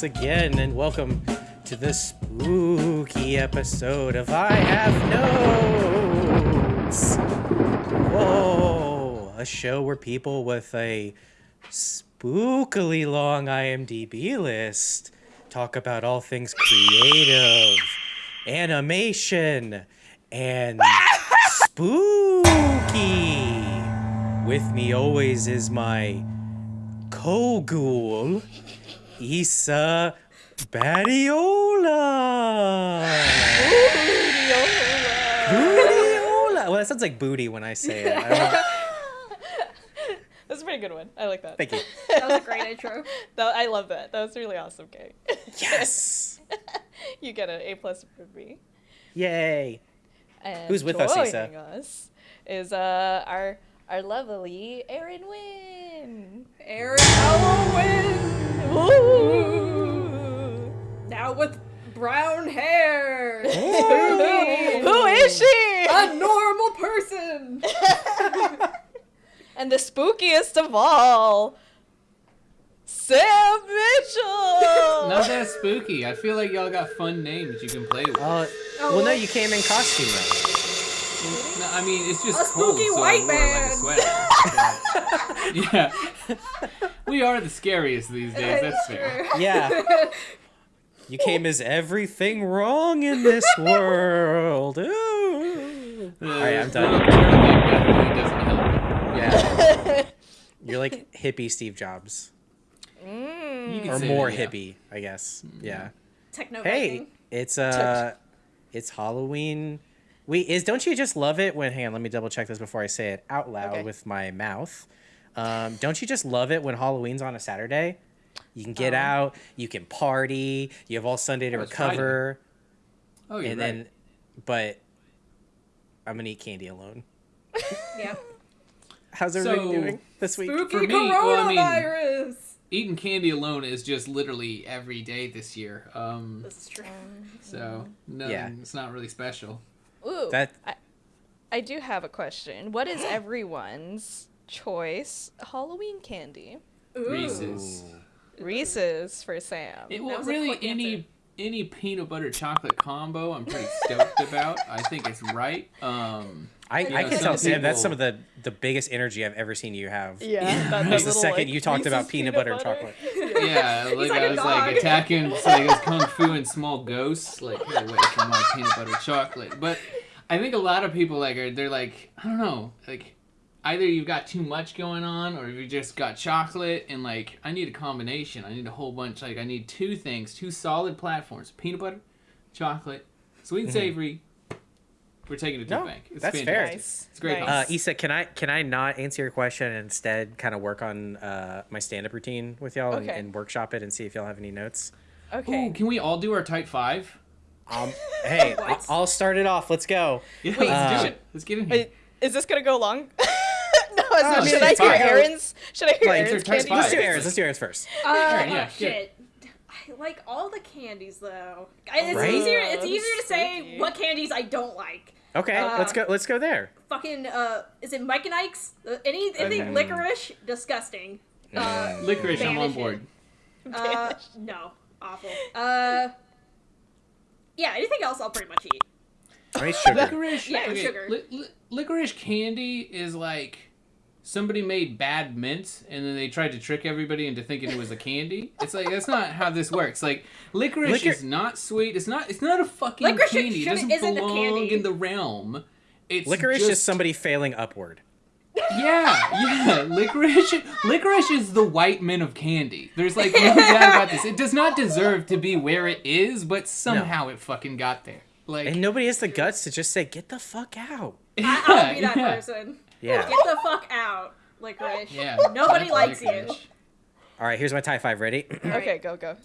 once again, and welcome to this spooky episode of I Have Notes. Whoa, a show where people with a spookily long IMDb list talk about all things creative, animation, and spooky. With me always is my co-ghoul, Issa Badiola. Bootiola. Well, that sounds like booty when I say it. I don't know. That's a pretty good one. I like that. Thank you. That was a great intro. That- I love that. That was really awesome, Kay. Yes. you get an A plus for me. Yay. And Who's with us, Issa? joining us is uh our our lovely Erin Wynn. Aaron Halloween! Woo! Now with brown hair! Who is she? A normal person! and the spookiest of all, Sam Mitchell. Not that spooky. I feel like y'all got fun names you can play with. Uh, well, no, you came in costume though. No, I mean, it's just A cold, spooky so white I wore like a sweater. Yeah. We are the scariest these days, that's fair. Yeah. You came as everything wrong in this world. Ooh. Alright, I'm done. world turning definitely doesn't help. Yeah. You're like hippie Steve Jobs. You can Or say more that, yeah. hippie, I guess. Yeah. Techno Hey, it's uh it's Halloween. Wait, is don't you just love it when hang on, let me double check this before I say it out loud Okay. with my mouth. Um, don't you just love it when Halloween's on a Saturday? You can get Um, out, you can party, you have all Sunday to it's Friday. recover, Oh, you're and right. then but I'm gonna eat candy alone. Yeah. How's everybody So, doing this week? Spooky For me, well, I mean- Eating candy alone is just literally every day this year. Um, This is true. so no, Yeah. it's not really special. Ooh, That- I, I do have a question. What is everyone's choice Halloween candy? Ooh. Reese's. Reese's for Sam. It, That well, was really, any answer. Any peanut butter chocolate combo, I'm pretty stoked about. I think it's right. Um, I, Yeah, I can some tell Sam that's some of the the biggest energy I've ever seen you have. yeah, that, that Just the second like, you talked about Reese's peanut butter and chocolate. yeah, like, like I a was dog. like attacking, it's like it kung fu and small ghosts, like get away from my peanut butter chocolate. But I think a lot of people like are they're like I don't know, like either you've got too much going on or you just got chocolate and like I need a combination. I need a whole bunch. Like I need two things, two solid platforms: peanut butter, chocolate, sweet and savory. We're taking it to No, the bank. It's that's fair. fantastic. Nice. It's great. Uh, Issa, can I can I not answer your question and instead kind of work on uh, my stand up routine with y'all and, Okay. and workshop it and see if y'all have any notes? Okay. Ooh, can we all do our tight five? Um, hey, I- What? I'll start it off. Let's go. Yeah, let's uh, do it. Let's get in here. Wait, is this gonna go long? no, is Oh, it, should I it's hear fine. Aaron's? Should I hear Like, Aaron's candy? Let's do Five. Aaron's. Let's do Aaron's first. Uh, Alright, yeah, oh, get shit. I like all the candies though. It's Right? easier. It's easier to say spooky. what candies I don't like. Okay, Uh, let's go. Let's go there. Fucking uh, is it Mike and Ike's? Uh, any anything Okay. licorice? Disgusting. Uh, Licorice, I'm on board. uh, no, awful. Uh, yeah. Anything else, I'll pretty much eat. I mean, sugar. Licorice, Yeah, okay, sugar. li- li- licorice candy is like somebody made bad mints and then they tried to trick everybody into thinking it was a candy. It's like that's not how this works. Like licorice Licor- is not sweet. It's not. It's not a fucking Licorice candy. It shouldn't- doesn't isn't belong candy. in the realm. It's Licorice just, is somebody failing upward. Yeah, yeah. Licorice, licorice is the white men of candy. There's like no doubt about this. It does not deserve to be where it is, but somehow it fucking got there. Like, And nobody has the guts to just say, "Get the fuck out." I, I'll be that yeah. person. Yeah. Get the fuck out, licorice. Yeah. Nobody that's likes you. licorice. All right, here's my tie five. Ready? Okay, go go.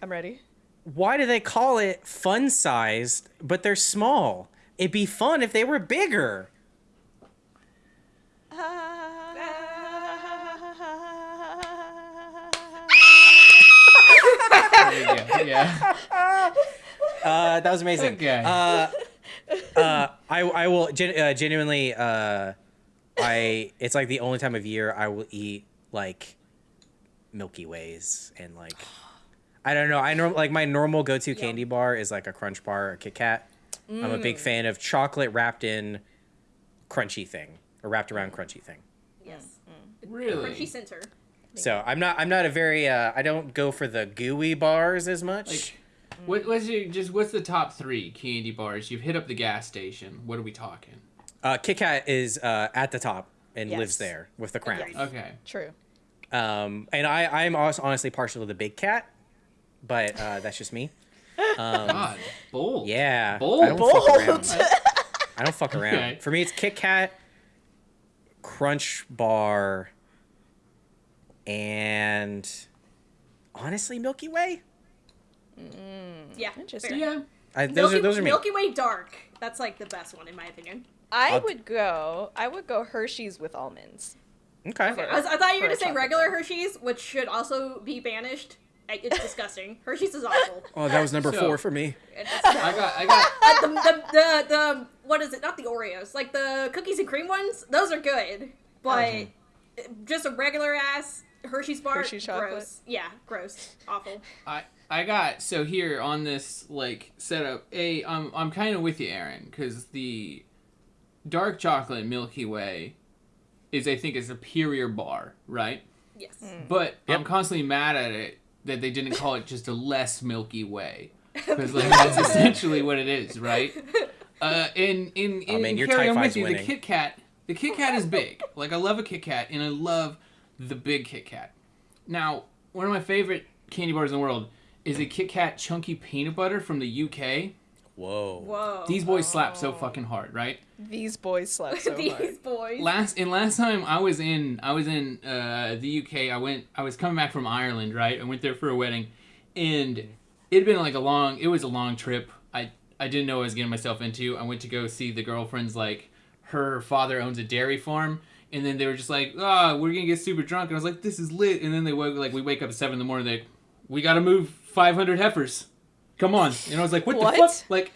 I'm ready. Why do they call it fun sized, but they're small? It'd be fun if they were bigger. There. Yeah. Uh, that was amazing. Okay. Uh, uh, I I will gen- uh, genuinely. Uh, I it's like the only time of year I will eat like Milky Ways and like I don't know. I know like my normal go-to candy bar is like a Crunch bar or a Kit Kat. I'm a Mm. big fan of chocolate wrapped in crunchy thing or wrapped around crunchy thing. Yes. Really? Crunchy center. So I'm not I'm not a very uh, I don't go for the gooey bars as much. Like, what, what's your just what's the top three candy bars? You've hit up the gas station. What are we talking? Uh, Kit Kat is uh, at the top and lives there with the crown. Agreed. Okay. True. Um, and I I'm also honestly partial to the Big Cat, but uh, that's just me. Um, God, bold. yeah, Bold. I don't fuck around. I don't fuck around. Okay. For me, it's Kit Kat, Crunch Bar, and honestly, Milky Way. Yeah. Interesting. fair. Yeah. I, those Milky, are those are me. Milky Way Dark. That's like the best one in my opinion. I I'll- would go. I would go Hershey's with almonds. Okay. Okay. I, was- I thought you were For a gonna say regular bar. Hershey's, which should also be banished. It's disgusting. Hershey's is awful. Oh, that was number So- four for me. I got I got uh, the, the, the, the, what is it? Not the Oreos. Like the cookies and cream ones. Those are good. But just a regular ass Hershey's bar. Hershey chocolate. Gross. Yeah, gross. Awful. I I got so here on this like setup. A I'm I'm kind of with you, Aaron, because the dark chocolate Milky Way is I think a superior bar, right? Yes. But I'm constantly mad at it that they didn't call it just a less Milky Way, because like that's essentially what it is, right? Uh, in in in, Oh, man, in your Kerry, Type I'm with Five's you. The. Kit Kat, the Kit Kat is big. Like I love a Kit Kat, and I love the big Kit Kat. Now, one of my favorite candy bars in the world is a Kit Kat chunky peanut butter from the UK. Whoa. Whoa. These boys slap so fucking hard, right? These boys slap so hard. These hard. boys. last and last time I was in I was in uh, the UK. I went I was coming back from Ireland, right? I went there for a wedding, and it'd been like a long. It was a long trip. I I didn't know what I was getting myself into. I went to go see the girlfriend's like her father owns a dairy farm. And then they were just like, "Ah, we're gonna get super drunk." And I was like, "This is lit." And then they woke like we wake up at seven in the morning. They, like, we gotta move five hundred heifers. Come on. And I was like, "What, What? the fuck?" Like,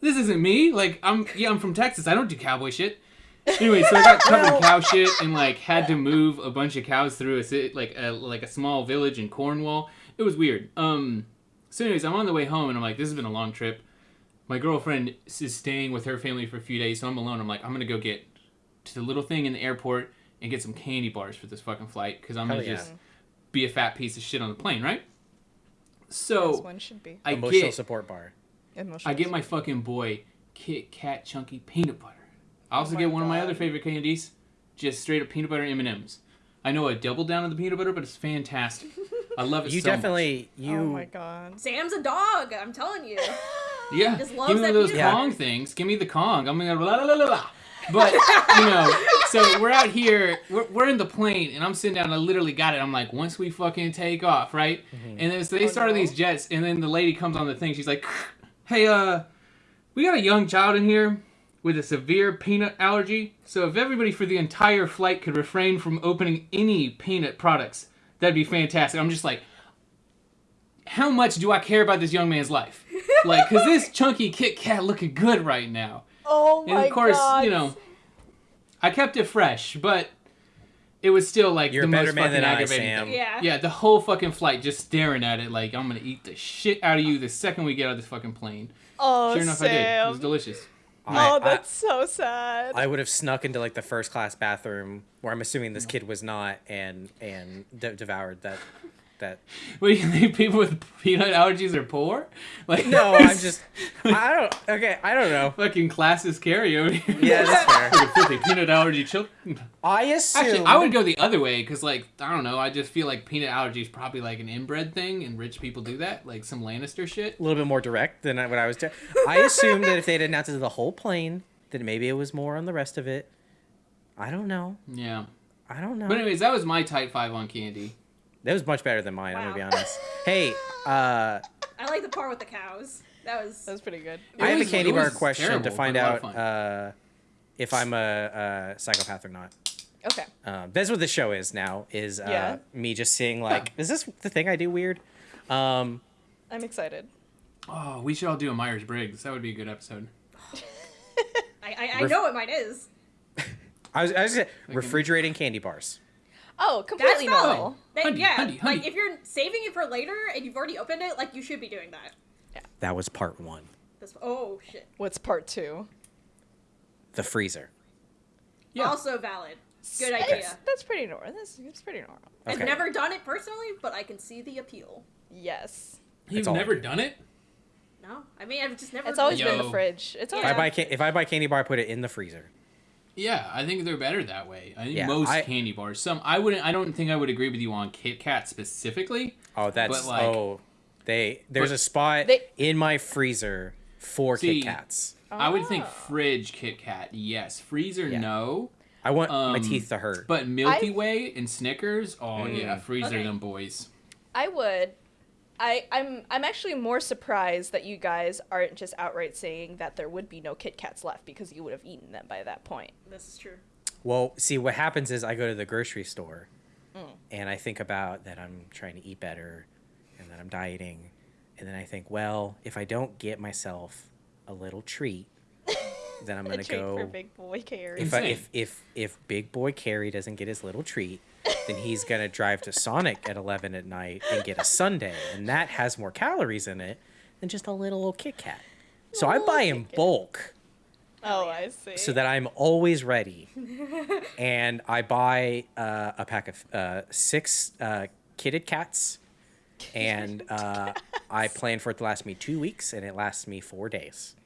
this isn't me. Like, I'm yeah, I'm from Texas. I don't do cowboy shit. Anyway, so I got covered in cow shit and like had to move a bunch of cows through a like a like a small village in Cornwall. It was weird. Um, so anyways, I'm on the way home and I'm like, this has been a long trip. My girlfriend is staying with her family for a few days, so I'm alone. I'm like, I'm gonna go get to the little thing in the airport and get some candy bars for this fucking flight because I'm gonna Hell yeah. just be a fat piece of shit on the plane, right? As So one should be. I Emotional get support bar. Emotional I get my fucking boy Kit Kat chunky peanut butter. I also Oh get one of my other favorite candies, just straight up peanut butter M and M's. I know I double down on the peanut butter, but it's fantastic. I love it. You so much. definitely oh you. Oh my god. Sam's a dog. I'm telling you. Yeah, just give me that those peanut Kong butter. things. Give me the Kong. I'm gonna la la la la la. But you know, so we're out here. We're, we're in the plane, and I'm sitting down. I literally got it. I'm like, once we fucking take off, right? And then so they Oh, started no. these jets, and then the lady comes on the thing. She's like, "Hey, uh, we got a young child in here with a severe peanut allergy. So if everybody for the entire flight could refrain from opening any peanut products, that'd be fantastic." I'm just like, how much do I care about this young man's life? Like, cause this chunky Kit Kat looking good right now. Oh And of course, you know, I kept it fresh, but it was still like You're the a better most man fucking than I, aggravating Sam. thing. Yeah. Yeah, the whole fucking flight just staring at it like I'm gonna eat the shit out of you the second we get out of this fucking plane. Oh, Sure enough, I did. It was delicious. I- Oh, I- that's so sad. I would have snuck into like the first class bathroom where I'm assuming this kid was not and and de- devoured that that What do you think? People with peanut allergies are poor? Like No, I'm just I don't okay, I don't know. fucking classes carry over here. Yeah, that's fair. Fucking filthy peanut allergy children. I assume Actually, I would go the other way because, like, I don't know. I just feel like peanut allergy is probably like an inbred thing, and rich people do that, like some Lannister shit. a little bit more direct than what I was doing. I assume that if they'd announced it to the whole plane, then maybe it was more on the rest of it. I don't know. Yeah. I don't know. But anyways, that was my type five on candy. That was much better than mine, I'm gonna be honest. Hey, uh I like the part with the cows. That was. That was pretty good. It I have was- a candy bar question terrible, to find but a lot out uh, if I'm a, a psychopath or not. Okay. Um, that's what the show is now. Is uh, Yeah. me just seeing like, is this the thing I do weird? Um, I'm excited. Oh, we should all do a Myers Briggs. That would be a good episode. I, I, I Ref- know what mine is. I was, I was refrigerating candy bars. Oh, That's completely valid. normal. That- Honey, yeah, honey, honey. like if you're saving it for later and you've already opened it, like you should be doing that. Yeah. That was part one. This, oh shit. What's part two? The freezer. Yeah. Also valid. Good That's, idea. that's pretty normal. That's, that's pretty normal. I've never done it personally, but I can see the appeal. Yes. You've all never done it? No, I mean I've just never. It's always done been Yo. the fridge. It's Yeah. If always I buy ca- if I buy candy bar, I put it in the freezer. Yeah, I think they're better that way. I think Yeah, most I- candy bars. Some I wouldn't. I don't think I would agree with you on Kit Kat specifically. Oh, that's But, like- oh, they there's But a spot they- in my freezer for See, Kit Kats. I would think Oh. fridge Kit Kat, yes. Freezer, Yeah. no. I want my um, teeth to hurt. But Milky I- Way and Snickers, oh yeah, freezer Okay. them boys. I would. I, I'm I'm actually more surprised that you guys aren't just outright saying that there would be no Kit Kats left because you would have eaten them by that point. This is true. Well, see, what happens is I go to the grocery store Mm. and I think about that I'm trying to eat better and that I'm dieting. And then I think, well, if I don't get myself a little treat, then I'm going to treat go. for Big Boy Kerry. if, I, if, if, if Big Boy Kerry doesn't get his little treat, then he's going to drive to Sonic at 11 at night and get a sundae. And that has more calories in it than just a little old Kit Kat. So I buy in bulk oh, I see. so that I'm always ready. and I buy uh, a pack of uh, six uh, kitted cats, and uh, I plan for it to last me two weeks, and it lasts me four days.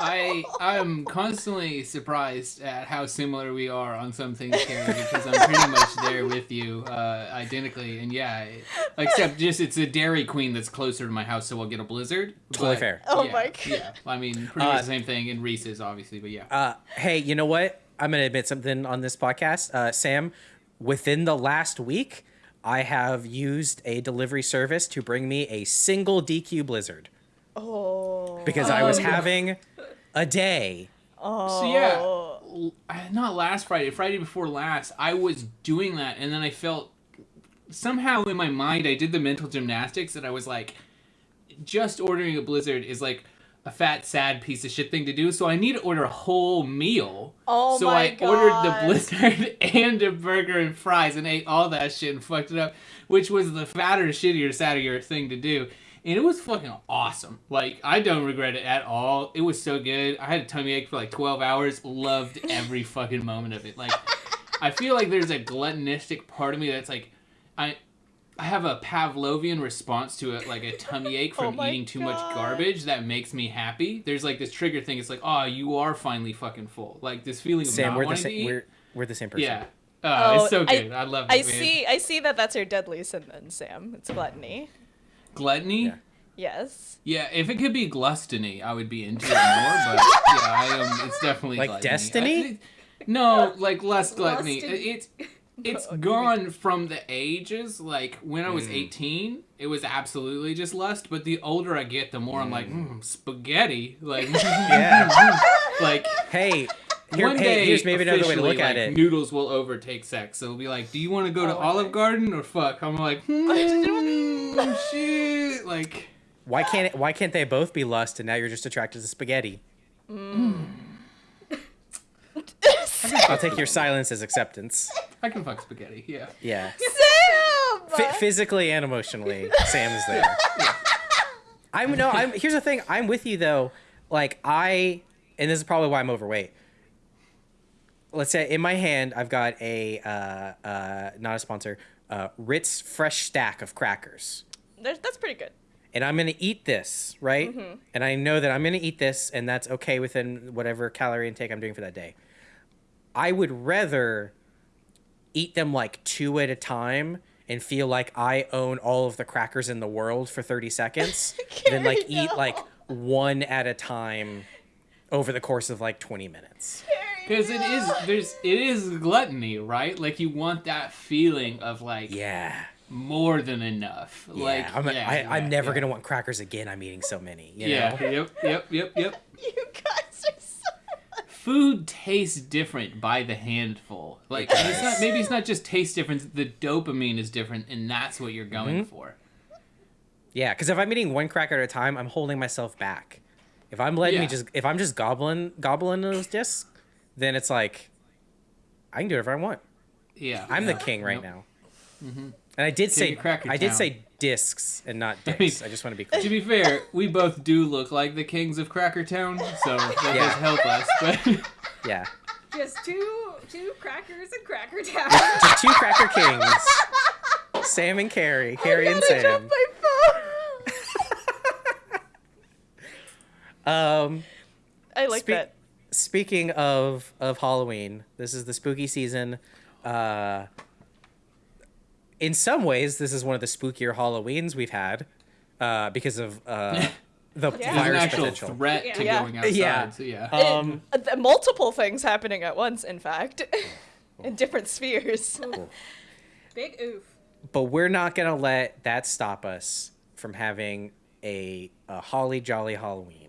I I'm constantly surprised at how similar we are on some things, Kerry, because I'm pretty much there with you, uh, identically. And yeah, except just it's a Dairy Queen that's closer to my house, so we'll get a Blizzard. Totally But, fair. Oh my God. Yeah, I mean, pretty Uh, much the same thing in Reese's, obviously, but yeah. Uh, hey, you know what? I'm gonna admit something on this podcast, uh, Sam. Within the last week, I have used a delivery service to bring me a single DQ Blizzard oh. because I was Oh, no. having a day. Oh. So yeah, uh, not last Friday, Friday before last, I was doing that, and then I felt somehow in my mind I did the mental gymnastics that I was like, just ordering a Blizzard is like a fat, sad piece of shit thing to do. So I need to order a whole meal. Oh so my I ordered the Blizzard and a burger and fries and ate all that shit and fucked it up, which was the fatter, shittier, sadder thing to do. And it was fucking awesome. Like, I don't regret it at all. It was so good. I had a tummy ache for like 12 hours. Loved every fucking moment of it. Like, I feel like there's a gluttonistic part of me that's like, I. I have a Pavlovian response to it, like a tummy ache Oh from my eating too much garbage that makes me happy. There's like this trigger thing. It's like, oh, you are finally fucking full. Like this feeling of Sam, not we're the wanting to same. eat. We're we're the same person. Yeah. Oh, Oh, it's so I- good. I, love it. I man. see. I see that that's your deadly sin, then, Sam. It's gluttony. Gluttony? Yeah. Yeah. If it could be gluttony, I would be into it more, but yeah, I am it's definitely Like gluttony. Destiny? I think- no, like less gluttony. Lusted- It's it's you gone from the ages like when I was Mm. 18, it was absolutely just lust, but the older I get, the more I'm like, mm, spaghetti, like Yeah. like Hey, here, one hey, day, here's maybe another way to officially, look at it. Noodles will overtake sex. So it'll be like, do you want to go to Oh, Olive okay. Garden or fuck? I'm like, hmm, shit. Like, Why can't it, why can't they both be lust and now you're just attracted to spaghetti? I'll take your silence as acceptance. I can fuck spaghetti. Yeah. Yeah. Sam. F- physically and emotionally, Sam is there. I'm no. I'm here's the thing. I'm with you though. Like I, and this is probably why I'm overweight. Let's say in my hand I've got a uh, uh, not a sponsor, uh, Ritz fresh stack of crackers, There's, that's pretty good. and I'm gonna eat this right, Mm-hmm. and I know that I'm gonna eat this, and that's okay within whatever calorie intake I'm doing for that day. I would rather eat them like two at a time and feel like I own all of the crackers in the world for 30 seconds than like Kerry, eat like one at a time over the course of like 20 minutes. Because it is there's it is gluttony, right? Like you want that feeling of like Yeah. more than enough. Yeah. Like I'm, yeah, I, I'm yeah, never yeah. going to want crackers again. I'm eating so many. You Yeah. Know? Yep. Yep. Yep. Yep. You guys are so. Food tastes different by the handful. Like and it's not maybe it's not just taste difference. The dopamine is different, and that's what you're going Mm-hmm. for. Yeah. Because if I'm eating one cracker at a time, I'm holding myself back. If I'm letting me just, if I'm just gobbling, gobbling those discs, then it's like, I can do whatever I want. Yeah. I'm the king right nope. now. And I did say King of Cracker I did say discs and not I mean. I just want to be clear. To be fair, we both do look like the kings of Cracker Town, so that Yeah. does help us. But Yeah. Just two two crackers and Cracker Town. Just two cracker kings. Sam and Kerry. Kerry and I Sam. dropped my phone. Um I like Speak- that. Speaking of of Halloween, this is the spooky season. Uh, in some ways, this is one of the spookier Halloweens we've had uh, because of uh, the Yeah. there's an virus actual potential. threat to Yeah. going outside. Yeah. So yeah. Um, Uh, th- multiple things happening at once, in fact, in different spheres. Big oof. but we're not gonna let that stop us from having a, a holly jolly Halloween.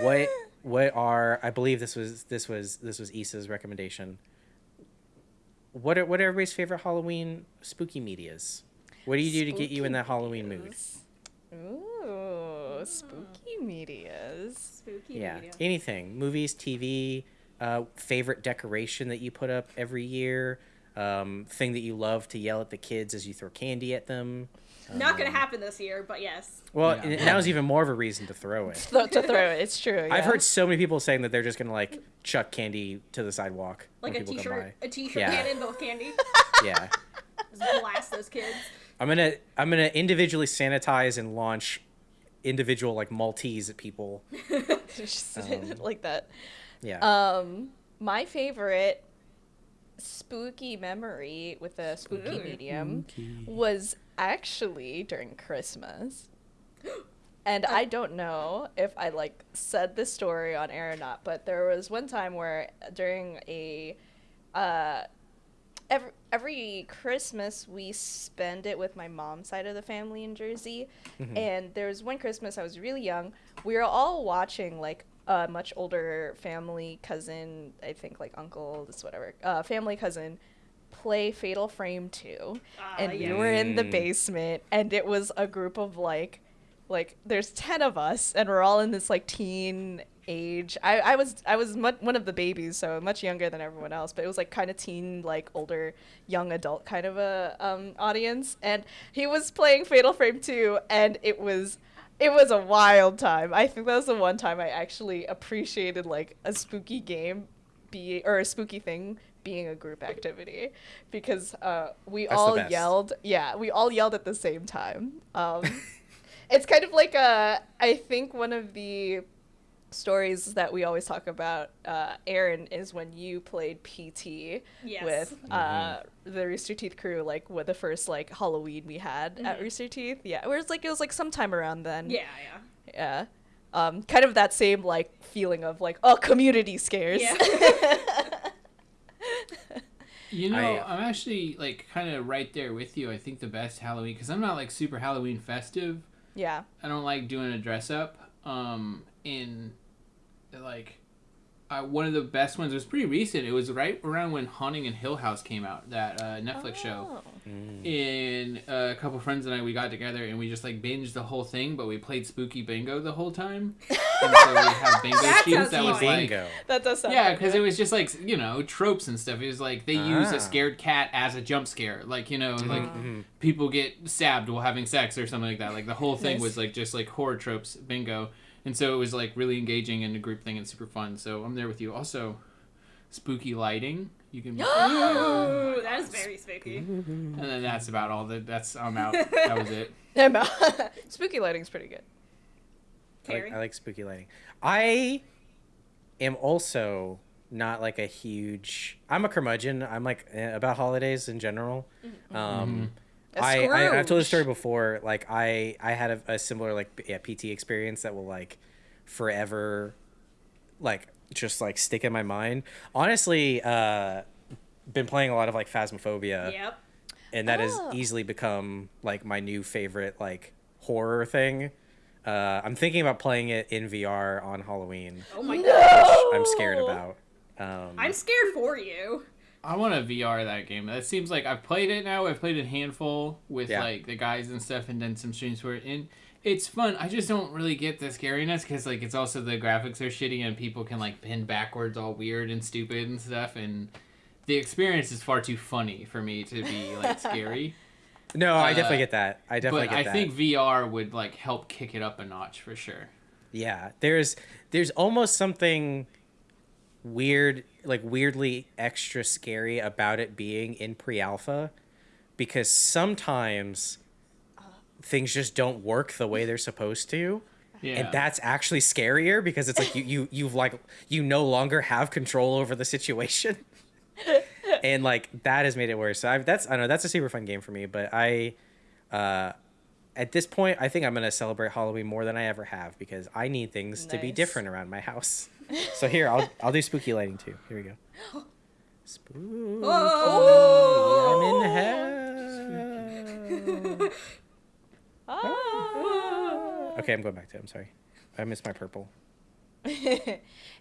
What what are I believe this was this was this was Issa's recommendation. What are what are everybody's favorite Halloween spooky medias? What do you do to get you in that Halloween mood? Ooh, spooky medias. Spooky Yeah, media. anything. Movies, TV, uh, favorite decoration that you put up every year, um, thing that you love to yell at the kids as you throw candy at them. Not gonna happen this year, but yes. Well, Yeah. and now's even more of a reason to throw it. Th- to throw it, it's true. I've heard so many people saying that they're just gonna like chuck candy to the sidewalk Like when a people t-shirt, a t-shirt Yeah. cannon, but with candy. Yeah, Just blast those kids. I'm gonna I'm gonna individually sanitize and launch individual like Maltese at people. Just Um, like that. Yeah. Um, my favorite spooky memory with a spooky Ooh. medium was actually during Christmas. And I don't know if I like said this story on air or not, but there was one time where during a uh every every Christmas we spend it with my mom's side of the family in Jersey. And there was one Christmas I was really young. We were all watching like a much older family cousin, I think like uncle, this whatever, uh, family cousin play Fatal Frame 2. Ah, and we were in the Mm. basement and it was a group of like like there's 10 of us and we're all in this like teen age i, I was i was mu- one of the babies so much younger than everyone else but it was like kind of teen like older young adult kind of a um, audience and he was playing fatal frame 2 and it was it was a wild time i think that was the one time i actually appreciated like a spooky game be or a spooky thing being a group activity because uh, we That's all yelled yeah we all yelled at the same time um, it's kind of like a i think one of the stories that we always talk about uh, aaron is when you played pt Yes. with uh, the rooster teeth crew like with the first like halloween we had at Mhm. rooster teeth yeah where it's like it was like sometime around then Yeah, yeah. yeah um, kind of that same like feeling of like oh community scares Yeah. You know, I- I'm actually like kind of right there with you. I think the best Halloween because I'm not like super Halloween festive. yeah I don't like doing a dress up. Um, in like, I, one of the best ones was pretty recent. It was right around when Haunting in Hill House came out, that uh, Netflix show. Oh. And uh, a couple friends and I, we got together and we just like binged the whole thing, but we played Spooky Bingo the whole time. and so we have bingo That schemes sounds that was like Bingo. that does sound yeah, because it was just like you know tropes and stuff. It was like they use Ah. a scared cat as a jump scare, like you know, like Mhm. people get stabbed while having sex or something like that. Like the whole thing Nice. was like just like horror tropes bingo, and so it was like really engaging and a group thing and super fun. So I'm there with you. Also, spooky lighting. You can, Ooh, that is very spooky. and then that's about all. That that's I'm out. That was it. I'm out. spooky lighting's pretty good I like, I like spooky lighting. I am also not like a huge. I'm a curmudgeon. I'm like eh, about holidays in general. Um, A I, I I've told this story before. Like I I had a, a similar like yeah PT experience that will like forever, like just like stick in my mind. Honestly, uh, been playing a lot of like Phasmophobia Yep. and that has Oh. easily become like my new favorite like horror thing. Uh, I'm thinking about playing it in VR on Halloween, Oh my No! god. I'm scared about. Um, I'm scared for you. I want to VR that game. That seems like I've played it now. I've played a handful with Yeah. like the guys and stuff, and done some streams for it, and it's fun. I just don't really get the scariness because like it's also the graphics are shitty and people can like bend backwards all weird and stupid and stuff, and the experience is far too funny for me to be like scary. No, I definitely Uh, get that. I definitely but I that. think VR would like help kick it up a notch for sure. Yeah, there's there's almost something weird, like weirdly extra scary about it being in pre-alpha because sometimes things just don't work the way they're supposed to. Yeah. And that's actually scarier because it's like you you you've like you no longer have control over the situation. and like that has made it worse. So I've, that's I don't know that's a super fun game for me, but I uh at this point, I think I'm gonna celebrate Halloween more than I ever have because I need things to be different around my house. So here, I'll I'll do spooky lighting too. Here we go. Spooky. Oh. I'm in hell. Ah. Okay, I'm going back to it. I'm sorry. I missed my purple.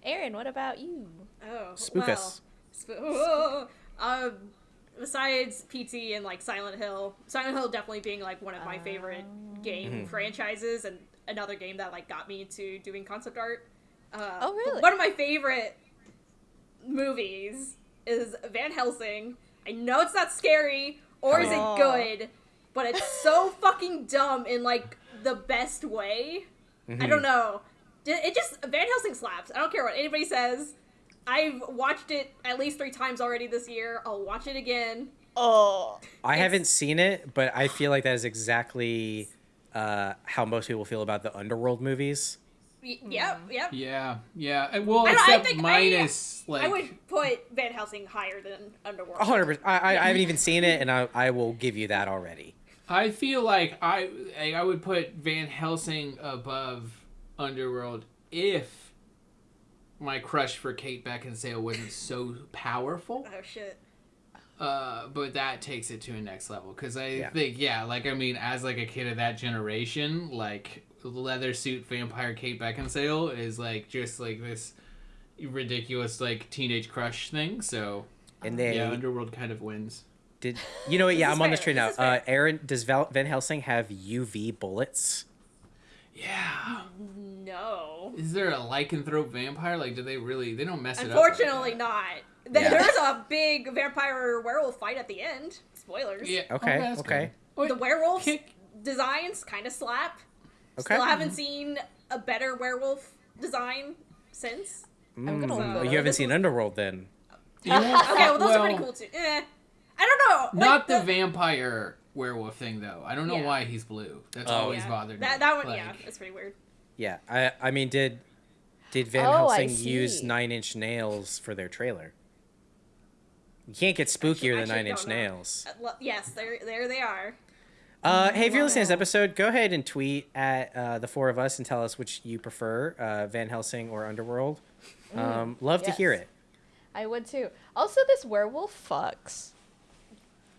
Aaron, what about you? Oh, Spook well, us. sp- oh, um, besides PT and like Silent Hill, Silent Hill definitely being like one of my favorite game Mm-hmm. franchises, and another game that like got me into doing concept art. Uh, Oh, really? One of my favorite movies is Van Helsing. I know it's not scary or is Oh. it good, but it's so fucking dumb in like the best way. Mm-hmm. I don't know. It it just Van Helsing slaps. I don't care what anybody says. I've watched it at least three times already this year. I'll watch it again. Oh. I It's- haven't seen it, but I feel like that is exactly uh, how most people feel about the Underworld movies. Y- Yep, yep. Yeah, yeah. Well, I don't- I except I- minus like I would put Van Helsing higher than Underworld. Hundred percent. I, I I haven't even seen it, and I I will give you that already. I feel like I like, I would put Van Helsing above Underworld if my crush for Kate Beckinsale wasn't so powerful. Oh shit. Uh, but that takes it to a next level because I Yeah. think yeah, like I mean, as like a kid of that generation, like leather suit vampire Kate Beckinsale is like just like this ridiculous like teenage crush thing. So And they yeah, Underworld kind of wins. did. You know what? Yeah, I'm on this train now. this Uh. Aaron, does Val, Van Helsing have UV bullets? Yeah. No. Is there a lycanthrope vampire? Like, do they really? They don't mess it up. Unfortunately, up. not. Th- Yeah. There's a big vampire werewolf fight at the end. Spoilers. Yeah. Okay, that's okay. good. The werewolf kick- designs kind of slap. Okay. Still haven't seen a better werewolf design since. I'm gonna Mm, So- that you haven't seen Underworld then. You know, Okay, well those are pretty cool too. Eh. I don't know. like, Not the vampire werewolf thing though. I don't know Yeah. why he's blue. That's Oh. always yeah. bothered me. That that one, yeah, Like, that's pretty weird. Yeah, I I mean, did did Van Oh, Helsing use. Nine Inch Nails for their trailer? You can't get spookier than actually Nine Inch know. Nails. Uh, lo- yes, there there they are. Uh, hey, if you're listening to this episode, go ahead and tweet at uh, the four of us and tell us which you prefer, uh, Van Helsing or Underworld. Um, love to hear it. I would too. Also, this werewolf fucks.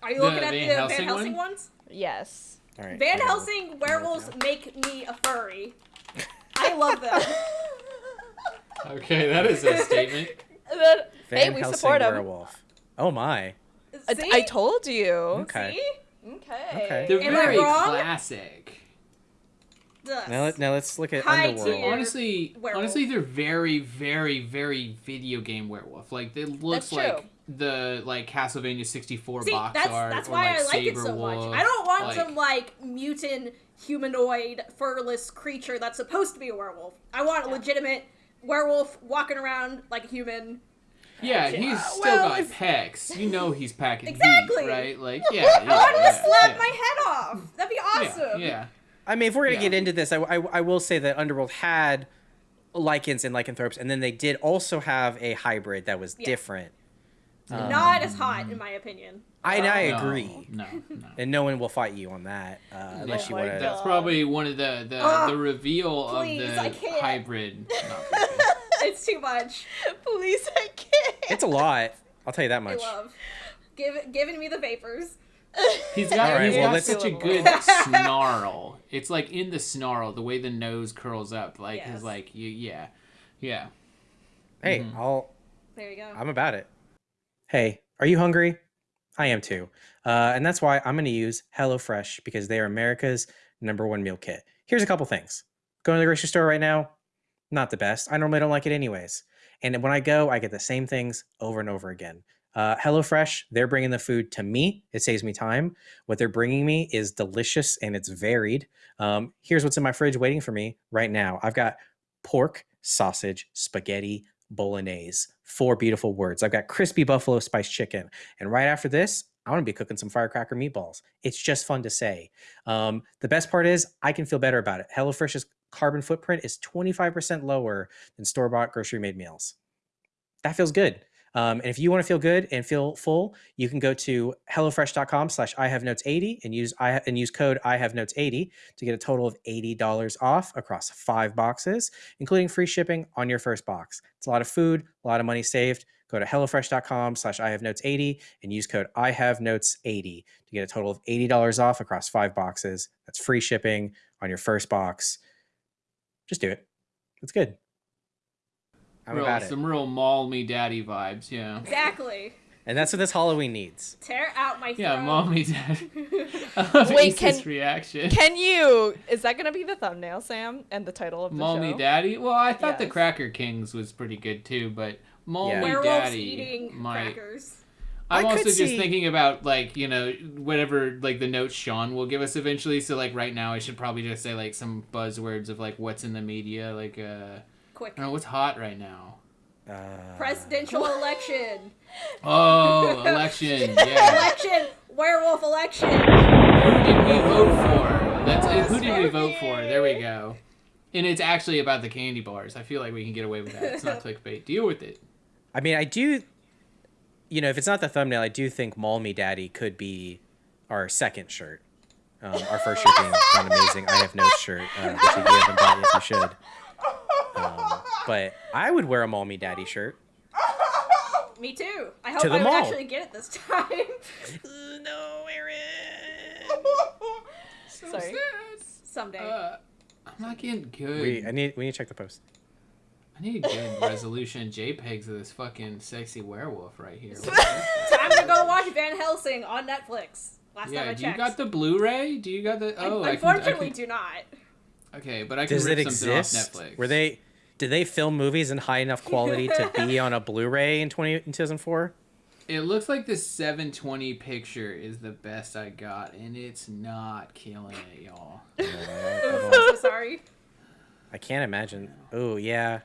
Are you The looking at Van the Helsing Van Helsing one? ones? Yes. All right. Van I'm Helsing werewolves make me a furry. I love them. Okay, that is a statement. Then- Van hey, we Helsing support him. werewolf. Oh my. I, See? I told you. Okay. See? Okay. Okay. They're Am I very wrong? classic. Yes. Now, let, now let's look at High Underworld. So honestly, werewolf. honestly, they're very, very, very video game werewolf. Like it looks That's like true. The like Castlevania sixty four See, box that's art. that's or, why like, I like it so Sabrewulf, much. I don't want like- some like mutant humanoid furless creature that's supposed to be a werewolf. I want a legitimate werewolf walking around like a human. Yeah, he's Uh, still well, got if- pecs. You know he's packing Exactly. heat, right? Like, yeah, yeah. I want him yeah, to slap yeah. my head off. That'd be Yeah, awesome. Yeah, I mean, if we're gonna Yeah. get into this, I, I, I will say that Underworld had lycans and lycanthropes, and then they did also have a hybrid that was Yeah. different. Um, Not as hot, in my opinion. I, I agree, No, no. and no one will fight you on that uh, unless you want to. That's probably one of the the, Ugh, the reveal please, of I the hybrid. It's too much. Please, I can't. It's a lot. I'll tell you that I much. love. Give giving me the vapors. He's got, Alright, he's well, got such a good snarl. It's like in the snarl, the way the nose curls up, like Yes. is like you, yeah, yeah. Hey, Mhm. I'll. There you go. I'm about it. Hey, are you hungry? I am too. Uh, and that's why I'm going to use HelloFresh because they are America's number one meal kit. Here's a couple things. Going to the grocery store right now, not the best. I normally don't like it anyways. And when I go, I get the same things over and over again. Uh, HelloFresh, they're bringing the food to me. It saves me time. What they're bringing me is delicious and it's varied. Um, here's what's in my fridge waiting for me right now. I've got pork, sausage, spaghetti, bolognese. Four beautiful words. I've got crispy buffalo spice chicken. And right after this, I want to be cooking some firecracker meatballs. It's just fun to say. Um, the best part is I can feel better about it. HelloFresh's carbon footprint is 25% lower than store bought grocery made meals. That feels good. Um, and if you want to feel good and feel full, you can go to hellofresh.com slash I have notes 80 and use I and use code I have notes 80 to get a total of $80 off across five boxes, including free shipping on your first box. It's a lot of food, a lot of money saved. Go to hellofresh.com slash I have notes 80 and use code I have notes 80 to get a total of $80 off across five boxes. That's free shipping on your first box. Just do it. It's good. I'm real, about it. some real mall me daddy vibes, yeah. Exactly. And that's what this Halloween needs. Tear out my Yeah, throat. mall me daddy. I love Wait, Asa's can- reaction. Can you? Is that gonna be the thumbnail, Sam, and the title of the Mall show? me daddy. Well, I thought the Cracker Kings was pretty good too, but Mall Yeah. me Werewolves daddy eating might. crackers. I'm I also just see- thinking about like you know whatever like the notes Sean will give us eventually. So like right now, I should probably just say like some buzzwords of like what's in the media. Like uh, Quick. I don't what's hot right now. Uh, Presidential election. Oh, election. Yeah. Election. Werewolf election. Who did we vote for? That's uh, who did we vote for? There we go. And it's actually about the candy bars. I feel like we can get away with that. It's not clickbait. Deal with it. I mean, I do. You know, if it's not the thumbnail, I do think "Mall Me Daddy" could be our second shirt. Um, our first shirt being an amazing "I Have No" shirt, uh, which if you haven't bought yet, you should. Um, but I would wear a Mommy Daddy" shirt. Me too. I hope To the I would mall. actually get it this time. no, Aaron. Sorry. Someday. Uh, I'm not getting good. We, I need, we need to check the post. I need good resolution JPEGs of this fucking sexy werewolf right here. time to go watch Van Helsing on Netflix. Last time yeah, I do you checked. got the Blu-ray? Do you got the? Oh, I can, I Unfortunately, can, do not. okay, but I can Does rip it something exist? off Netflix. Were they? Did they film movies in high enough quality to be on a Blu-ray in 20, in 2004? It looks like the 720 picture is the best I got, and it's not killing it, y'all. Oof, I'm so sorry. I can't imagine. Oh yeah.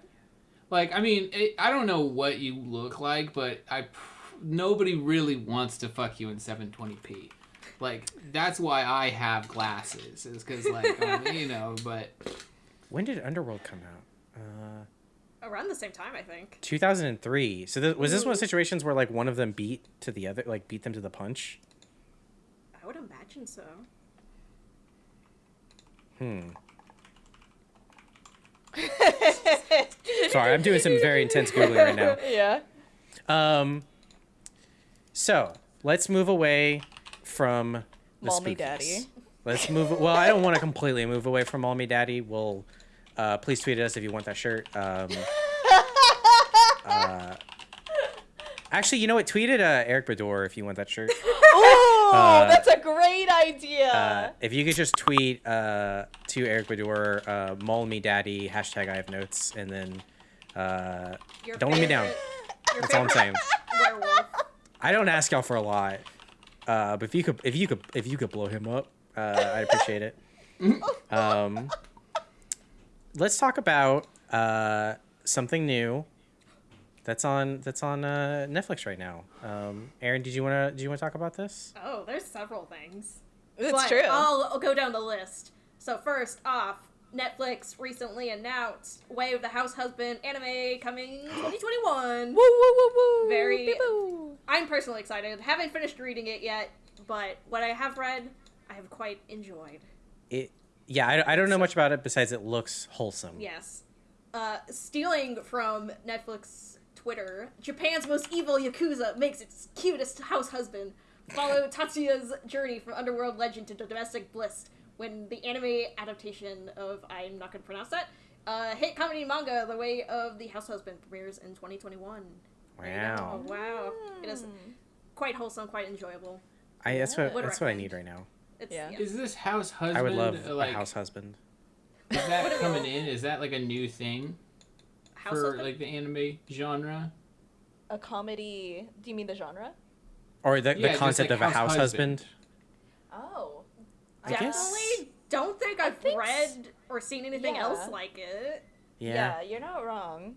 Like, I mean, it, I don't know what you look like, but I nobody really wants to fuck you in 720p. Like, that's why I have glasses, is because like, um, you know, but When did Underworld come out? Uh, Around the same time, I think. 2003. So th- was this one of the situations where like one of them beat to the other, like beat them to the punch? I would imagine so. Hmm. Sorry, I'm doing some very intense googling right now. Yeah. Um. So let's move away from the Mall Me. Daddy. Let's move. Well, I don't want to completely move away from Mommy Daddy. We'll uh, please tweet at us if you want that shirt. Um, uh, actually, you know what? Tweet at uh, Eric Bador if you want that shirt. Oh, Uh, that's a great idea. Uh, if you could just tweet uh, to Eric Bador, uh, Mall Me Daddy hashtag I have notes, and then uh, Don't let me down. favorite- that's all I'm saying. Werewolf. I don't ask y'all for a lot, uh, but if you could, if you could, if you could blow him up, uh, I'd appreciate it. Um, let's talk about uh, something new that's on that's on uh, Netflix right now. Um, Aaron, did you want to did you want to talk about this? Oh, there's several things. it's but true. I'll, I'll go down the list. So first off, Netflix recently announced Way of the House Husband anime coming 2021. Woo woo woo woo. Very- Beep, boo. I'm personally excited. Haven't finished reading it yet, but what I have read, I have quite enjoyed. It yeah, I, I don't know much about it besides it looks wholesome. Yes. Uh, stealing from Netflix Twitter, Japan's most evil Yakuza makes its cutest house husband. Follow Tatsuya's journey from underworld legend to domestic bliss when the anime adaptation of, I'm not going to pronounce that, uh, hit comedy manga The Way of the House Husband premieres in 2021. There you go. Wow. Oh, wow. It is quite wholesome, quite enjoyable. I that's what Would that's what I need right now. It's, Yeah. yeah. is this house husband? I would love like, a house husband. Is that coming in? Is that like a new thing House for husband? like the anime genre? a comedy. Do you mean the genre? Or the, Yeah, the concept like of a house house husband. husband. Oh. I guess- Definitely don't think I've think s- read or seen anything Yeah. else like it. Yeah. Yeah. you're not wrong.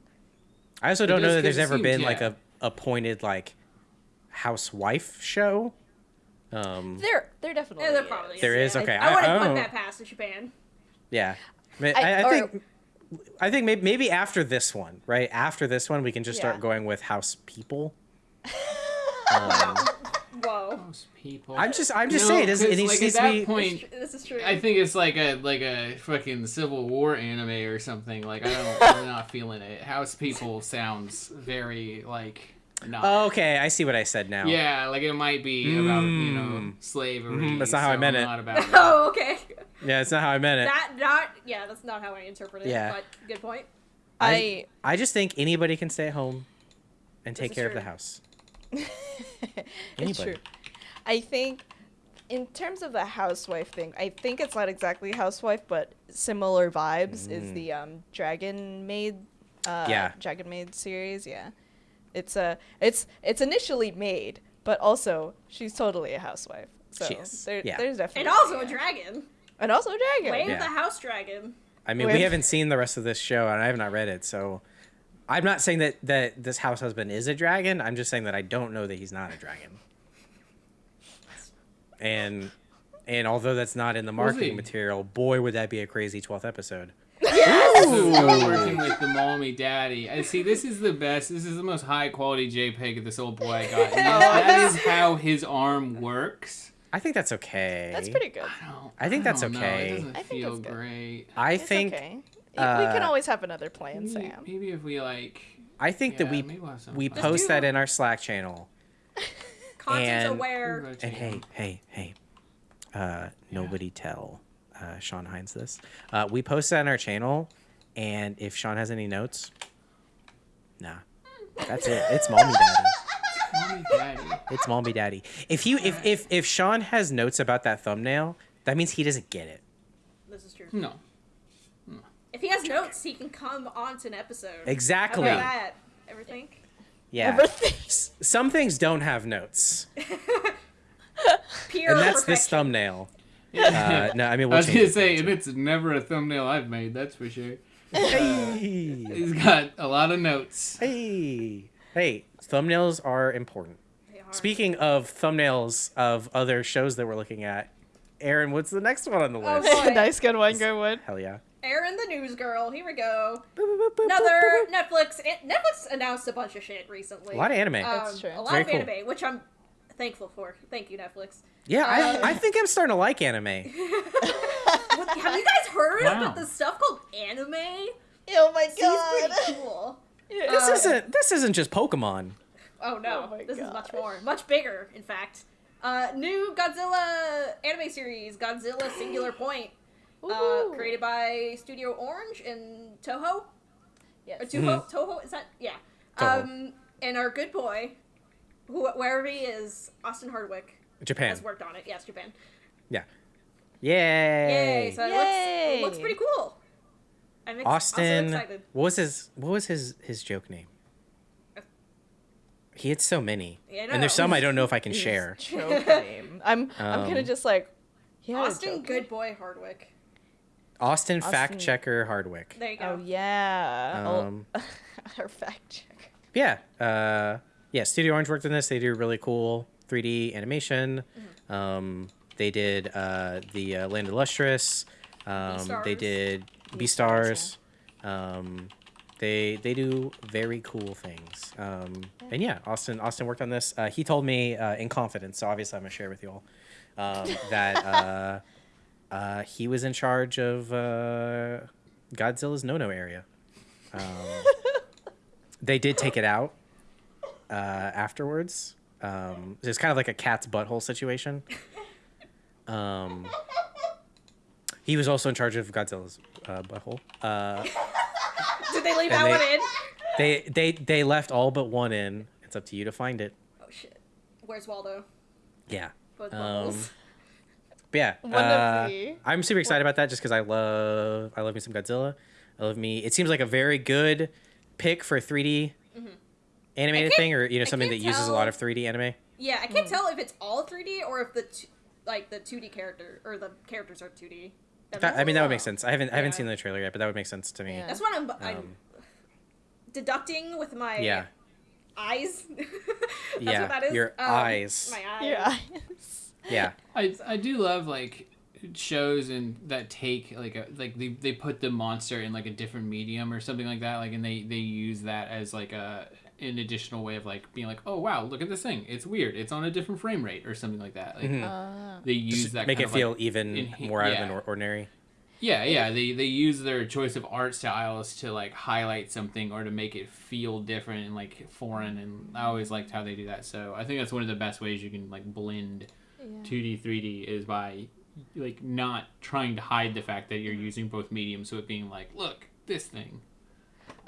I also don't know that there's ever seem- been like a appointed like housewife show. Um, There, there definitely. Yeah, there is. probably is. There is? yeah. Okay, I, I- wouldn't I put don't- that past Japan. yeah. I, I- I, I or- think I think maybe, maybe after this one, right? After this one, we can just start going with house people. Um, Whoa. Most people. I'm just I'm just No, saying it, 'cause, it like, needs at to that be. point, This is true. I think it's like a like a fucking Civil War anime or something. Like I don't, I'm not feeling it. House People sounds very like not. Oh, okay, I see what I said now. Yeah, like it might be about you know Mm-hmm. that's not how I so meant I'm it. Not about it. oh, okay. Yeah, it's not how I meant it. That not yeah, that's not how I interpret it. Yeah. But good point. I. I just think anybody can stay at home and take is care of the house. it's Anybody. true. I think, in terms of the housewife thing, I think it's not exactly housewife, but similar vibes is Mm. the um, Dragon Maid. Uh, Yeah. Dragon Maid series. Yeah, it's a it's it's initially made, but also she's totally a housewife. So She is, there, yeah. there's definitely And also a dragon. and also a dragon. Wave Yeah. the house dragon. I mean, With- we haven't seen the rest of this show, and I have not read it, so I'm not saying that that this house husband is a dragon. I'm just saying that I don't know that he's not a dragon. And and although that's not in the marketing material, boy, would that be a crazy twelfth episode. So we're working with the mommy daddy. I see. This is the best. This is the most high quality JPEG of this old boy I got. That is how his arm works. I think that's okay. That's pretty good. I don't. I think that's don't know. okay. It doesn't I think feel that's good. great. I It's think okay. we can uh, always have another plan, Maybe, Sam. maybe if we like. I think yeah, that we we'll we post do- that in our Slack channel. Content And- aware. And hey, hey, hey, uh, nobody tell uh, Sean Hines this. Uh, we post that on our channel, and if Sean has any notes, nah, that's it. It's mommy daddy. Mommy daddy. It's mommy daddy. If you if if if Sean has notes about that thumbnail, that means he doesn't get it. This is true. No. If he has notes, he can come on to an episode. Exactly. How about that? Ever think? Yeah. Everything. S- Some things don't have notes, Pure and that's this thumbnail. Uh, no, I mean I we'll was gonna it. say, and it's never a thumbnail I've made. That's for sure. Hey. He's got a lot of notes. Hey, hey, thumbnails are important. They are. Speaking of thumbnails of other shows that we're looking at, Aaron, what's the next one on the Oh, list? boy. nice, good one, good one. Hell yeah. Aaron the News Girl. Here we go. Boop, boop, boop, boop, Another boop, boop. Netflix. Netflix announced a bunch of shit recently. A lot of anime. Um, That's true. A lot Very of cool. anime, which I'm thankful for. Thank you, Netflix. Yeah, uh, I, I think I'm starting to like anime. What, have you guys heard Wow. about this stuff called anime? Oh my Seems pretty cool. This Uh, isn't this isn't just Pokemon. Oh no, Oh my this is much more, much bigger, in fact. Uh, new Godzilla anime series, Godzilla Singular Point, uh, created by Studio Orange and Toho. Yes. Or Toho, Toho is that? Yeah. Toho. Um, and our good boy, who wherever he is, Austin Hardwick Japan. has worked on it. Yes, Japan. Yeah. Yay. Yay! So it looks, it looks pretty cool. I'm ex- Austin. also. What was his What was his his joke name? He had so many, Yeah, I and there's some I don't know if I can share. Joke name. I'm I'm kind Um, of just like. He had a Austin joke Good Boy Hardwick. Austin, Austin- fact checker Hardwick. There you go. Oh yeah. Oh, Um, Our fact check. yeah uh yeah studio orange worked on this they do really cool 3d animation. Mm-hmm. um they did uh the uh, land of lustrous um they did Beastars, beastars. um they they do very cool things. Um and yeah austin austin worked on this. Uh, he told me uh, in confidence so obviously i'm gonna share with you all um, that uh uh he was in charge of uh godzilla's no-no area. Um they did take it out uh, afterwards. Um, it's kind of like a cat's butthole situation. Um, he was also in charge of Godzilla's uh, butthole. Uh, Did they leave that they- one in? they they they left all but one in. It's up to you to find it. Oh shit. Where's Waldo? Yeah. Both Um. But yeah, One of uh, the- I'm super excited about that just because I love I love me some Godzilla. I love me. It seems like a very good pick for 3D animated thing, or you know I something that can't uses a lot of 3D anime? Yeah, I can't tell if it's all 3D or if the t- like the 2D character or the characters are 2D. That- I mean, that would make sense. I haven't I haven't seen the trailer yet, but that would make sense to me. Yeah. That's what I'm, I'm Um, deducting with my yeah. eyes. That's Yeah, what that is. your Um, eyes. My eyes. Yeah. Yeah. I I do love like shows and that take like a like they, they put the monster in like a different medium or something like that like and they they use that as like a an additional way of like being like oh wow look at this thing it's weird it's on a different frame rate or something like that like Uh, they use Just that make kind it of, feel like, even enha- more out of yeah. the nor- ordinary. Yeah, yeah. They they use their choice of art styles to like highlight something or to make it feel different and like foreign and I always liked how they do that. So I think that's one of the best ways you can like blend 2D 3D is by like not trying to hide the fact that you're using both mediums so it being like, look, this thing.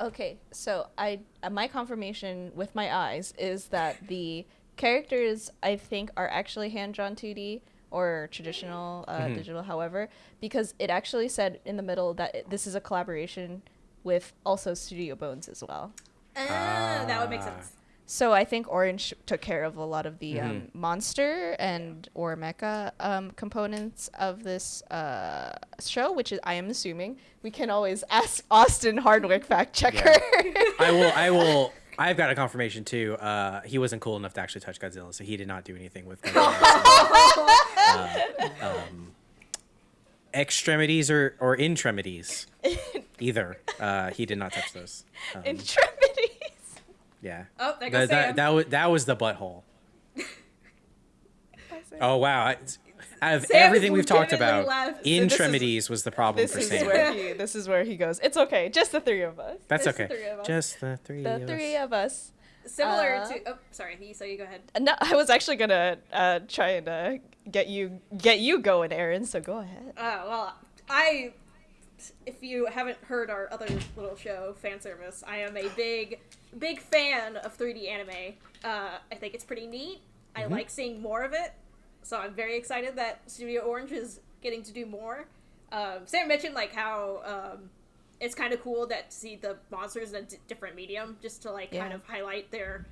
Okay, so I uh, my confirmation with my eyes is that the characters I think are actually hand drawn 2D or traditional uh, Mhm. digital, however, because it actually said in the middle that it, this is a collaboration with also Studio Bones as well. Ah, that would make sense. So I think Orange took care of a lot of the um, Mhm. monster and or mecha um, components of this uh, show, which is I am assuming we can always ask Austin Hardwick fact checker. I will. I will. I've got a confirmation too. Uh, he wasn't cool enough to actually touch Godzilla, so he did not do anything with Godzilla. uh, um, extremities or or intremities, either. Uh, he did not touch those. Um, Intremities. Yeah. Oh, there That, goes that, Sam. that was that was the butthole. Oh wow! I, out of Sam everything we've talked about, left. this is- was the problem This for is Sam. where he. This is where he goes. It's okay. Just the three of us. That's Just okay. three of us. Just the three. The of three us. of us. Similar Uh, to. Oh, sorry. You so you go ahead. No, I was actually gonna uh, try and uh, get you get you going, Aaron. So go ahead. Uh, well, I. If you haven't heard our other little show, fan service, I am a big, big fan of 3D anime. Uh, I think it's pretty neat. I Mm-hmm. like seeing more of it, so I'm very excited that Studio Orange is getting to do more. Um, Sam mentioned like how um, it's kind of cool that to see the monsters in a d- different medium, just to like kind of highlight their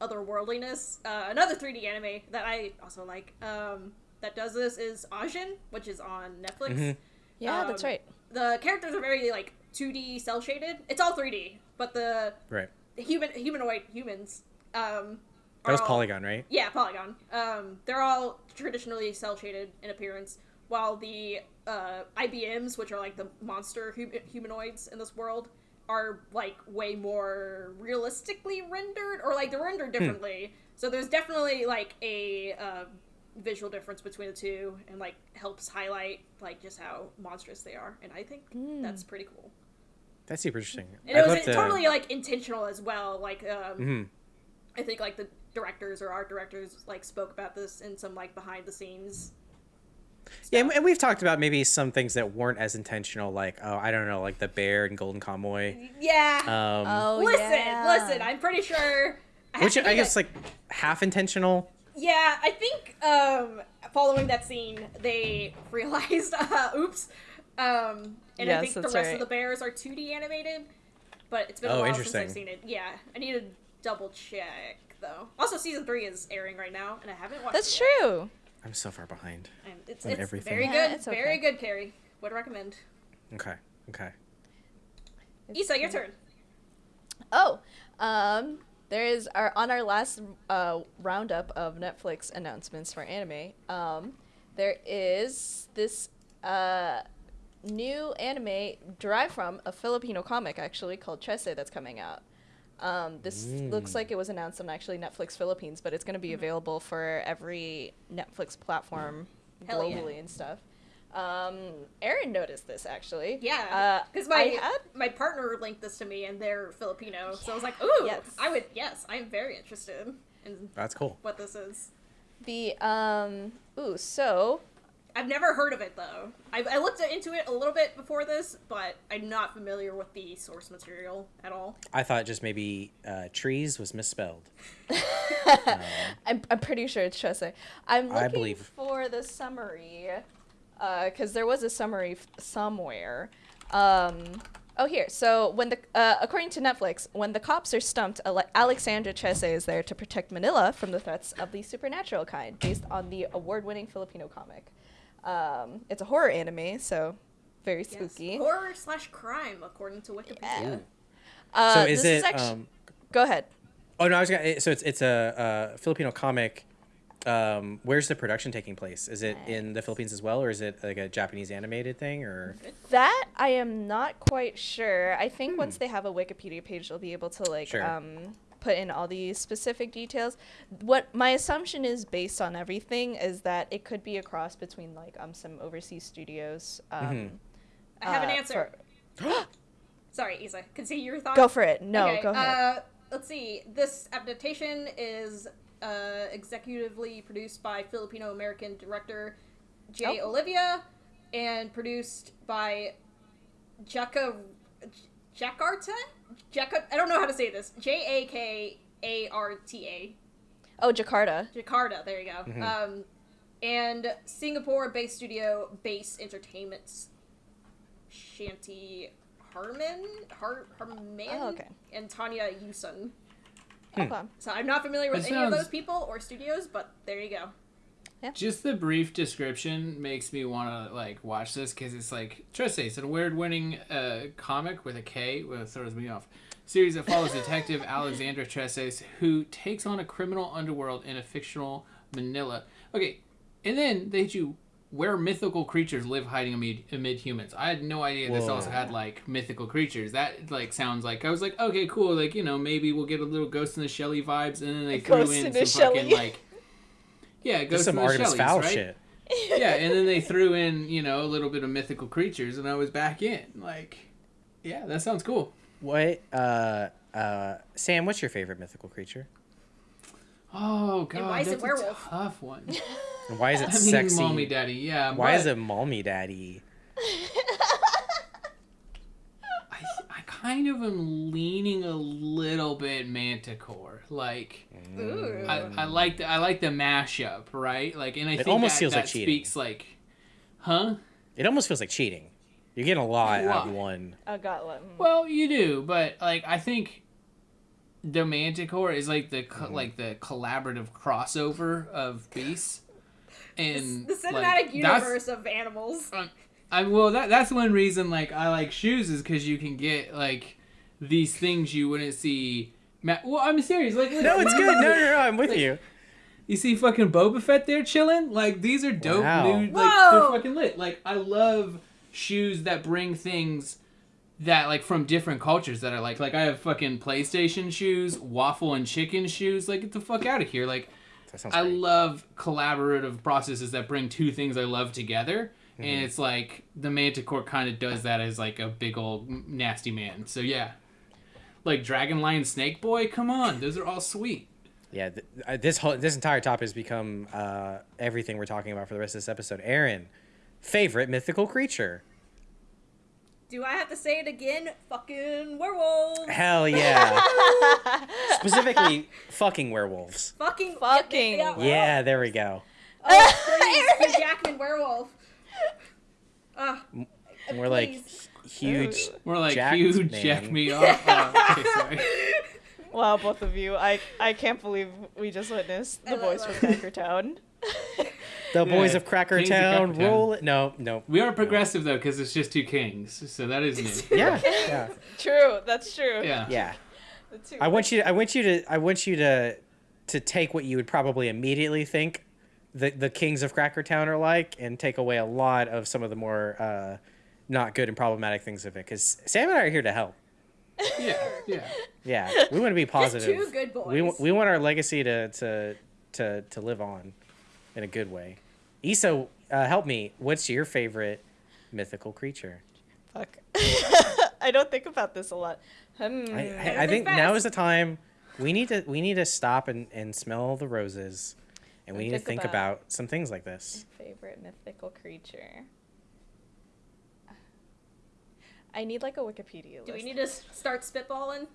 otherworldliness. Uh, another 3D anime that I also like um, that does this is Ajin, which is on Netflix. Mhm. Yeah, that's Um, right. The characters are very like 2D cell shaded. It's all 3D, but the Right. human humanoid humans um That was all- Polygon, right? yeah polygon um they're all traditionally cell shaded in appearance while the uh ibms which are like the monster hum- humanoids in this world are like way more realistically rendered or like they're rendered differently so there's definitely like a um, visual difference between the two and like helps highlight like just how monstrous they are and i think that's pretty cool That's super interesting. and I'd it was to- totally like intentional as well like um Mhm. I think like the directors or art directors like spoke about this in some like behind the scenes. Yeah, and- and we've talked about maybe some things that weren't as intentional, like oh, I don't know, like the bear and Golden Kamuy. Yeah. Um, Oh, listen, yeah. listen. I'm pretty sure. I which I guess that- like half intentional. Yeah, I think um following that scene they realized, uh, oops. Um, and I Yes, think the rest right. of the bears are 2D animated, but it's been a Oh, while since. I've seen it. Yeah, I need to double check though. Also, season three is airing right now, and I haven't watched. That's it yet. true. I'm so far behind. And it's, on it's everything. very Yeah, good. it's okay. Very good, Kerry. Would recommend. Okay. Okay. Issa, your turn. Oh, um, there is our on our last uh, roundup of Netflix announcements for anime. Um, there is this uh, new anime derived from a Filipino comic actually called Trese that's coming out. Um, this looks like it was announced on actually Netflix Philippines, but it's going to be available for every Netflix platform yeah. globally and stuff. Um, Aaron noticed this actually. Yeah, Uh, because I my had my partner linked this to me, and they're Filipino, so I was like, "Ooh, Yes. I would." Yes, I'm very interested in That's cool. what this is. the um. Ooh, so I've never heard of it though. I, I looked into it a little bit before this, but I'm not familiar with the source material at all. I thought just maybe uh, trees was misspelled. I'm, I'm pretty sure it's Trese. I'm I looking believe. for the summary, because there was a summary f- somewhere. Um, Oh, here. So when the uh, according to Netflix, when the cops are stumped, Ale- Alexandra Trese is there to protect Manila from the threats of the supernatural kind, based on the award-winning Filipino comic. Um, it's a horror anime, so very Yes. spooky. Horror slash crime, according to Wikipedia. Yeah. Uh, so is this it? actu- um, Go ahead. oh no, I was gonna. So it's it's a, uh Filipino comic. Um, where's the production taking place? Is it in the Philippines as well, or is it like a Japanese animated thing, or? That I am not quite sure. I think once they have a Wikipedia page, they'll be able to like Sure. um, put in all these specific details. What my assumption is based on everything is that it could be a cross between like um some overseas studios. Um, Mhm. I have an uh, answer. for- Sorry, Isa. Continue your thought. go for it. No, Okay, go ahead. Uh, let's see. This adaptation is uh, executively produced by Filipino American director Jay Oh. Oliva and produced by Jaka Jakarta. Jaka. I don't know how to say this. J A K A R T A. oh, Jakarta. Jakarta. There you go. Mhm. Um, and Singapore-based studio Base Entertainment's Shanty Harmayn, Har Harmayn, Oh, okay. and Tanya Yuson. Hmm. Okay. So I'm not familiar with That any of those people or studios, but there you go. Just the brief description makes me want to like watch this because it's like Trese. It's an award-winning uh, comic with a K, which throws me off. Series that follows Detective Alexandra Trese, who takes on a criminal underworld in a fictional Manila. Okay, and then they hit you where mythical creatures live hiding amid, amid humans. I had no idea this also had like mythical creatures. That like sounds like I was like, okay, cool. Like you know maybe we'll get a little Ghost in the Shelley vibes, and then they threw Ghost in in some the fucking Shelley. like. Yeah, Just Ghost some in the Artemis Shelleys, Fowl right? shit. yeah, and then they threw in, you know, a little bit of mythical creatures, and I was back in. Like, yeah, that sounds cool. What? Uh, uh, Sam, what's your favorite mythical creature? Oh god, why is it that's werewolf? a tough one. And why is it I mean, mommy daddy, yeah. Why is it mommy daddy? I, I kind of am leaning a little bit Manticore. Like, Ooh. I, I like the I like the mashup, right? Like, and I It think almost that, feels that like cheating. speaks like, huh? It almost feels like cheating. You're getting a lot out of one. I got one. Well, you do, but like I think the Manticore is like the Mm-hmm. like the collaborative crossover of beasts, and the cinematic like, universe of animals. I well that that's one reason like I like shoes is because you can get like these things you wouldn't see. Ma- well, I'm serious. Like No, it's good. No, no, no. I'm with you. You see fucking Boba Fett there chilling? Like these are dope Wow. dude. Like Whoa. they're fucking lit. Like I love shoes that bring things that like from different cultures that are like like I have fucking PlayStation shoes, waffle and chicken shoes. Like get the fuck out of here. Like I great. love collaborative processes that bring two things I love together. Mm-hmm. And it's like the Manticore kind of does that as like a big old nasty man. So yeah. Like Dragon Lion Snake Boy, come on, those are all sweet. Yeah, th- uh, this whole this entire topic has become uh, everything we're talking about for the rest of this episode. Aaron, favorite mythical creature? Do I have to say it again? Fucking werewolves. Hell yeah! Specifically, fucking werewolves. Fucking Fucking yeah, yeah. Yeah, there we go. Oh, please, Hugh Jackman werewolf. Uh, We're like Please. huge. More like jacked you man. jack me off. Oh, okay. Wow, both of you. I I can't believe we just witnessed the voice from that. Cracker Town. The boys Yeah, of Cracker Kings of Town, Cracker Town. roll it. No, no. We are progressive though, because it's just two kings, so that is new. Yeah, yeah, True, that's true. Yeah. yeah. I want you. I want you to. I want you to to take what you would probably immediately think the the kings of Cracker Town are like, and take away a lot of some of the more uh, not good and problematic things of it. Because Sam and I are here to help. Yeah, yeah. Yeah, we want to be positive. two good boys. We boys. we want our legacy to to to to live on in a good way. Issa, uh, help me. What's your favorite mythical creature? Fuck. I don't think about this a lot. Hmm. I, I, I think think now is the time. We need to we need to stop and, and smell the roses, and we And need to think think about- about some things like this. Favorite mythical creature. I need like a Wikipedia list. Do we need to start spitballing?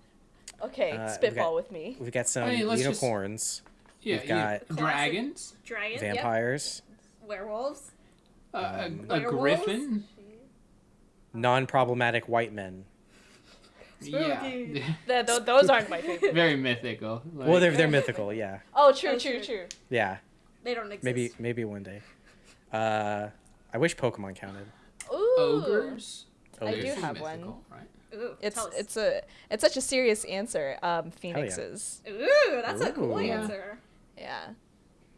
Okay, Uh, spitball got- with me. We've got some Hey, let's just- unicorns, Yeah, We've yeah. got- dragons, Dragons. yep. vampires, Werewolves. uh, Um, a, a Werewolves? griffin. non-problematic white men. Yeah. Spooky. Th- th- those aren't my favorite. Very mythical. Like, Well, they're they're mythical. Yeah, Oh, true, That's true, true. true. yeah. They don't exist. Maybe maybe one day. Uh, I wish Pokemon counted. Ooh. ogres. I Ogres. do They're have one. Right? Ooh, It's it's a it's such a serious answer. Um, phoenixes. Ooh, that's a cool Ooh. answer. Yeah.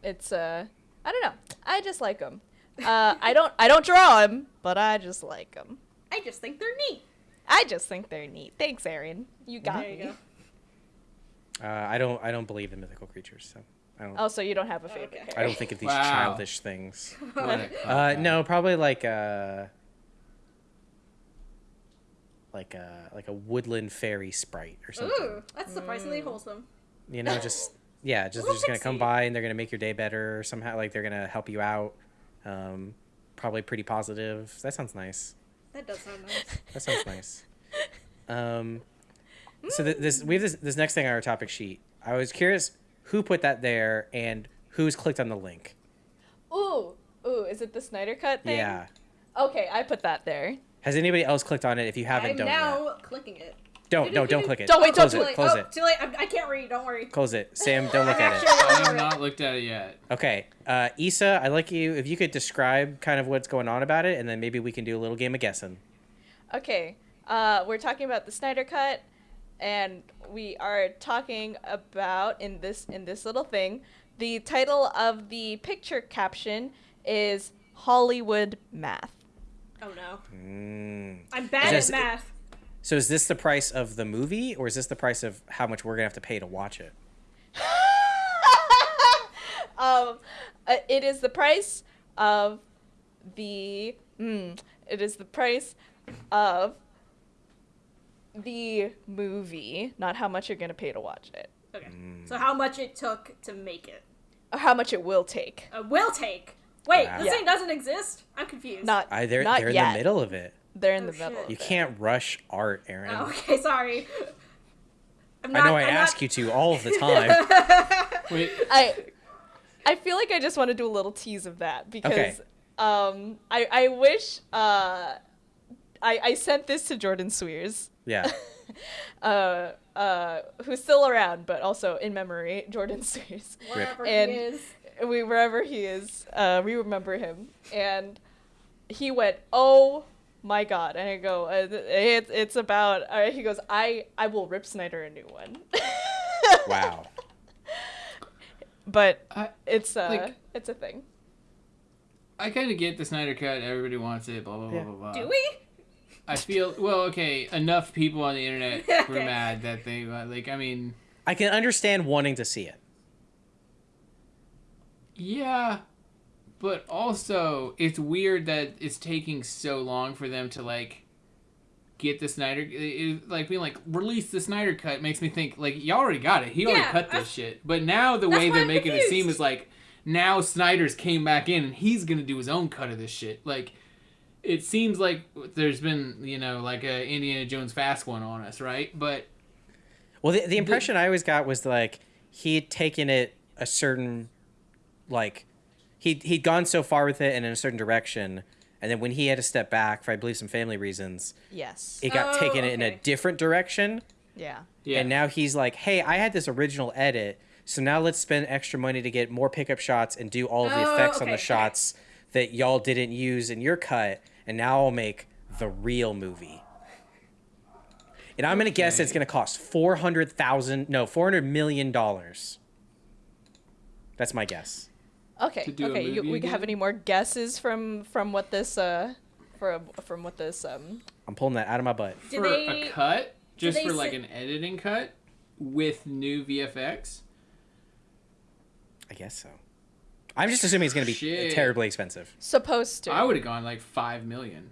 It's uh, I don't know. I just like them. Uh, I don't I don't draw them, but I just like them. I just think they're neat. I just think they're neat. Thanks, Aaron. You got There you me. go. Uh, I don't I don't believe in mythical creatures, so I don't Oh, so you don't have a favorite Okay. I don't think of these Wow. childish things. Uh, no, probably like a like a like a woodland fairy sprite or something. Ooh, that's surprisingly Mm. wholesome. You know, just yeah, just they're just gonna come by and they're gonna make your day better somehow. Like they're gonna help you out. Um, probably pretty positive. That sounds nice. That does sound nice. That sounds nice. Um, so th- this we have this this next thing on our topic sheet. I was curious who put that there and who's clicked on the link. Ooh, ooh, is it the Snyder Cut thing? Yeah. Okay, I put that there. Has anybody else clicked on it? If you haven't, I'm don't now yet. clicking it. Don't no, don't click it. Don't wait, close don't it. Too late. Close oh, it. Too late. I, I can't read. Don't worry. Close it. Sam, don't look at it. I have not looked at it yet. Okay. Uh, Issa, I'd like you if you could describe kind of what's going on about it, and then maybe we can do a little game of guessing. Okay, uh, we're talking about the Snyder Cut, and we are talking about in this in this little thing. The title of the picture caption is Hollywood Math. Oh no. Mm. I'm bad Is at this- math. So is this the price of the movie, or is this the price of how much we're gonna have to pay to watch it? um, uh, it is the price of the. Mm, it is the price of the movie, not how much you're gonna pay to watch it, Okay. Mm. So how much it took to make it? or how much it will take. A will take. Wait, Wow. this Yeah. thing doesn't exist. I'm confused. Not. I they're not they're in the middle of it. They're in Oh, the middle. You can't rush art, Aaron. Oh, okay, sorry. I'm I know I I'm ask you to all of the time. Wait, I I feel like I just want to do a little tease of that because Okay. um I I wish uh I I sent this to Jordan Swears. yeah. uh uh who's still around but also in memory Jordan Swears. Wherever And- he is. We wherever he is, uh we remember him and he went, "Oh my god." And I go, uh, it, it's about uh, he goes, "I I will rip Snyder a new one." Wow. but I it's uh Like- it's a thing. I kind of get the Snyder cut. Everybody wants it. Blah blah blah Yeah. blah blah. Do we? I feel well. Okay, enough people on the internet were mad that they uh, like. I mean, I can understand wanting to see it. yeah, but also it's weird that it's taking so long for them to like get the Snyder. It, it- like being like release the Snyder cut makes me think like y'all already got it. He already Yeah, cut I- this shit. But now the way they're I'm making it seem is like now Snyder's came back in and he's gonna do his own cut of this shit. Like. It seems like there's been, you know, like a Indiana Jones fast one on us, right? But Well, the, the impression I always got was like he had taken it a certain, like, he he'd gone so far with it and in a certain direction, and then when he had to step back for I believe some family reasons, Yes. it got Oh, taken in a different direction, Yeah. yeah, and now he's like, hey, I had this original edit, so now let's spend extra money to get more pickup shots and do all of the Oh, effects on okay, the okay. shots that y'all didn't use in your cut, and now I'll make the real movie. And I'm gonna guess it's gonna cost four hundred thousand, no, four hundred million dollars. That's my guess. Okay. To do a okay. You, movie we have any more guesses from from what this uh from from what this um I'm pulling that out of my butt. Did for they? a cut, just for like say- an editing cut with new VFX. I guess so. I'm just assuming it's gonna be Shit. terribly expensive. supposed to? I would have gone like five million.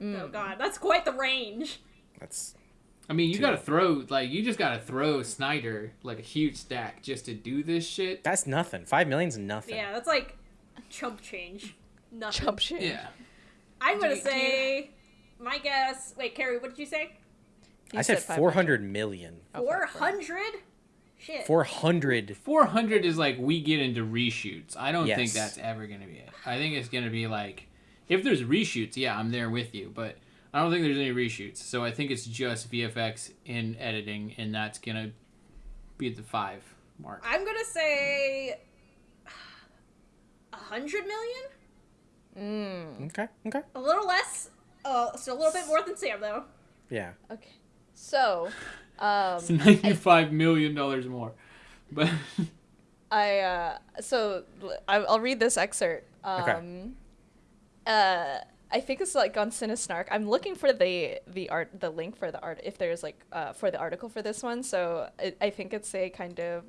Mm. Oh god, that's quite the range. That's I mean, you gotta throw like you just gotta throw Snyder like a huge stack just to do this shit. that's nothing. Five million's nothing. Yeah, that's like chump change. Nothing. Chump shit. Yeah, I'm gonna you- do you- say, my guess. Wait, Kerry, what did you say? You I said 500. four hundred million. Oh, Four 500. hundred. Shit. Four hundred. four hundred is like we get into reshoots. I don't think that's ever gonna be it. I think it's gonna be like if there's reshoots, yeah, I'm there with you. But I don't think there's any reshoots, so I think it's just VFX in editing, and that's gonna be at the five mark. I'm gonna say a hundred million. Mm. Okay. Okay. A little less. Uh, still a little bit more than Sam though. Yeah. Okay. So, um, It's ninety-five million dollars more, but I uh, so I'll read this excerpt. Um, Okay. uh, I think it's like on Cinesnark. I'm looking for the the art the link for the art if there's like uh, for the article for this one. So I, I think it's a kind of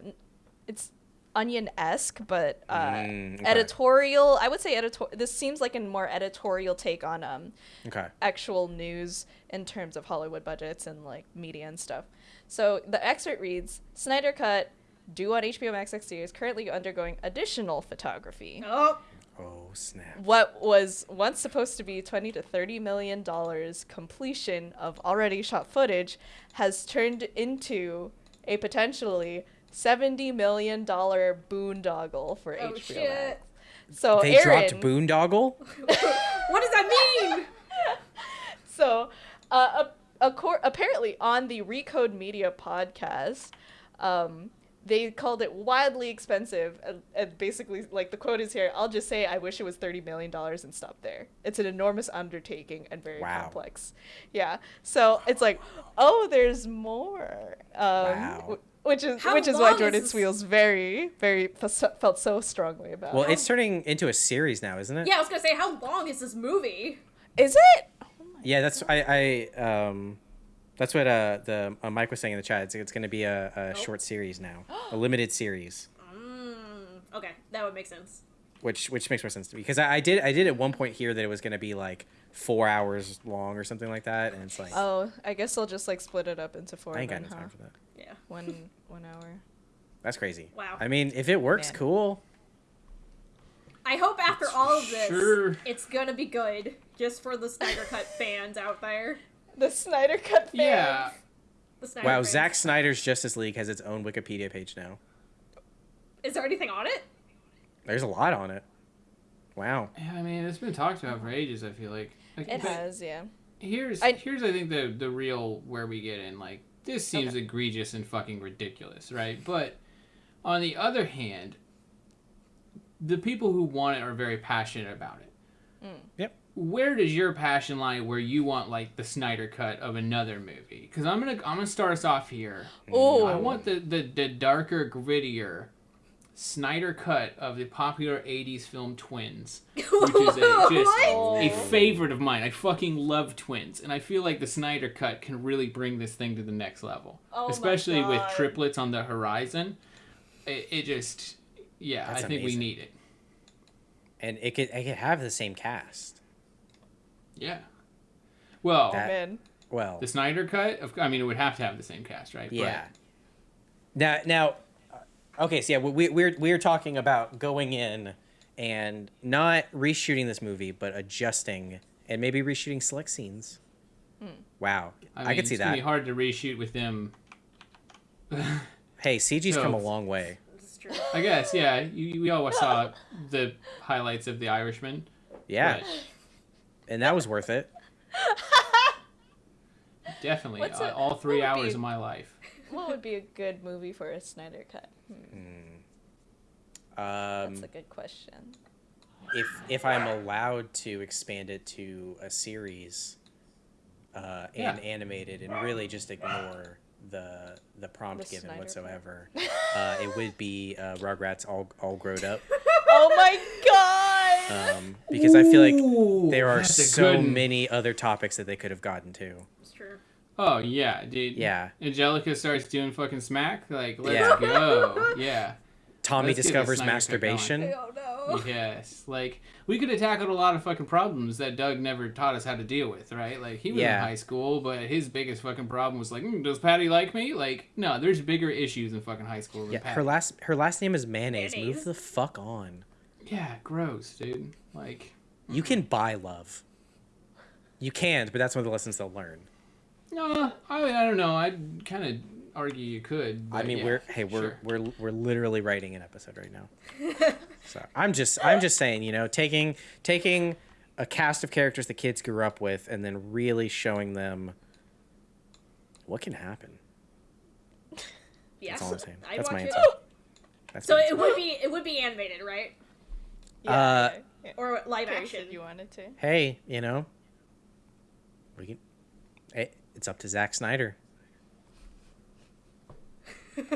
it's onion esque, but uh, Mm, okay. editorial. I would say editorial. This seems like a more editorial take on um Okay. actual news in terms of Hollywood budgets and like media and stuff. So the excerpt reads Snyder Cut, due on HBO Max next year, is currently undergoing additional photography. Oh, Oh snap. What was once supposed to be 20 to 30 million dollars completion of already shot footage has turned into a potentially 70 million dollar boondoggle for Oh, HBO shit. Max. So They Aaron, dropped Boondoggle. what does that mean? So, uh, a, a cor- apparently on the Recode Media podcast, um, they called it wildly expensive. And, and basically, like the quote is here, I'll just say, I wish it was $30 million and stop there. It's an enormous undertaking and very Wow. complex. Yeah. So it's like, oh, there's more. Um, Wow. Which is How which is why Jordan this- feels very very f- felt so strongly about. Well, it. it's turning into a series now, isn't it? Yeah, I was gonna say, how long is this movie? is it? Yeah, that's I I um that's what uh the uh, Mike was saying in the chat. It's, it's going to be a, a short series now, a limited series, Mm, okay, that would make sense. which which makes more sense to me because I, I did I did at one point hear that it was going to be like four hours long or something like that, and it's like Oh, I guess they'll just like split it up into four. I ain't got then, no huh? time for that. Yeah. One one hour. That's crazy. Wow. I mean, if it works, Man. cool. I hope after all of this, Sure. it's gonna be good, just for the Snyder Cut fans out there. The Snyder Cut fans. yeah, The Snyder Wow, fans. Zack Snyder's Justice League has its own Wikipedia page now. Is there anything on it? There's a lot on it. Wow. yeah. I mean, it's been talked about for ages. I feel like. Like, It has, yeah. Here's I- here's I think the the real where we get in like this seems egregious and fucking ridiculous, right? But on the other hand, the people who want it are very passionate about it. Mm. Yep. Where does your passion lie? Where you want like the Snyder cut of another movie? Because I'm gonna I'm gonna start us off here. Oh, I want the, the the darker, grittier Snyder cut of the popular '80s film Twins, which is a, just a oh. favorite of mine. I fucking love Twins, and I feel like the Snyder cut can really bring this thing to the next level, Oh especially with triplets on the horizon. It, it just, yeah, That's I think we need it. And it could it could have the same cast. Yeah. Well, That- man. Well, the Snyder cut. Of, I mean, it would have to have the same cast, right? Yeah. Now, now, uh, okay. So yeah, we, we're we're talking about going in and not reshooting this movie, but adjusting and maybe reshooting select scenes. Wow, But, I, I, mean, could see it's gonna that. Be hard to reshoot with them. Hey, CG's So- come a long way. True. I guess, yeah. You, we all saw the highlights of The Irishman. Yeah, but and that was worth it. definitely, What's uh, all three what would hours be- of my life. What would be a good movie for a Snyder Cut? Hmm, Um, that's a good question. if if I'm allowed to expand it to a series, uh, and Yeah. animated, and really just ignore the the prompt The given Snyder whatsoever, uh, it would be uh, Rugrats all all grown up. oh my god! um, because I feel like there are that's a so good one. many other topics that they could have gotten to. It's true. Oh yeah, dude. Yeah. Angelica starts doing fucking smack. Like, let's Yeah. go. Yeah. Tommy Let's get a discovers Snyder Cut going. masturbation. Oh no. Yes. Like we could have tackled a lot of fucking problems that Doug never taught us how to deal with, right? Like he was Yeah. in high school, but his biggest fucking problem was like, mm, does Patty like me? Like, no, there's bigger issues in fucking high school than Yeah, Patty. her last her last name is mayonnaise. Move the fuck on. yeah, gross, dude. Like, You can buy love. You can't, but that's one of the lessons they'll learn. no, I, I don't know. I'd kind of argue you could. I mean, yeah, we're hey, we're sure. we're we're literally writing an episode right now. so I'm just I'm just saying, you know, taking taking a cast of characters the kids grew up with, and then really showing them what can happen. Yes. all I'm saying. I'd That's my watch it. answer. That's So my it would be it would be animated, right? Uh, yeah. Or live Kerry action. said you wanted to. hey, you know, we can. Hey, it's up to Zack Snyder.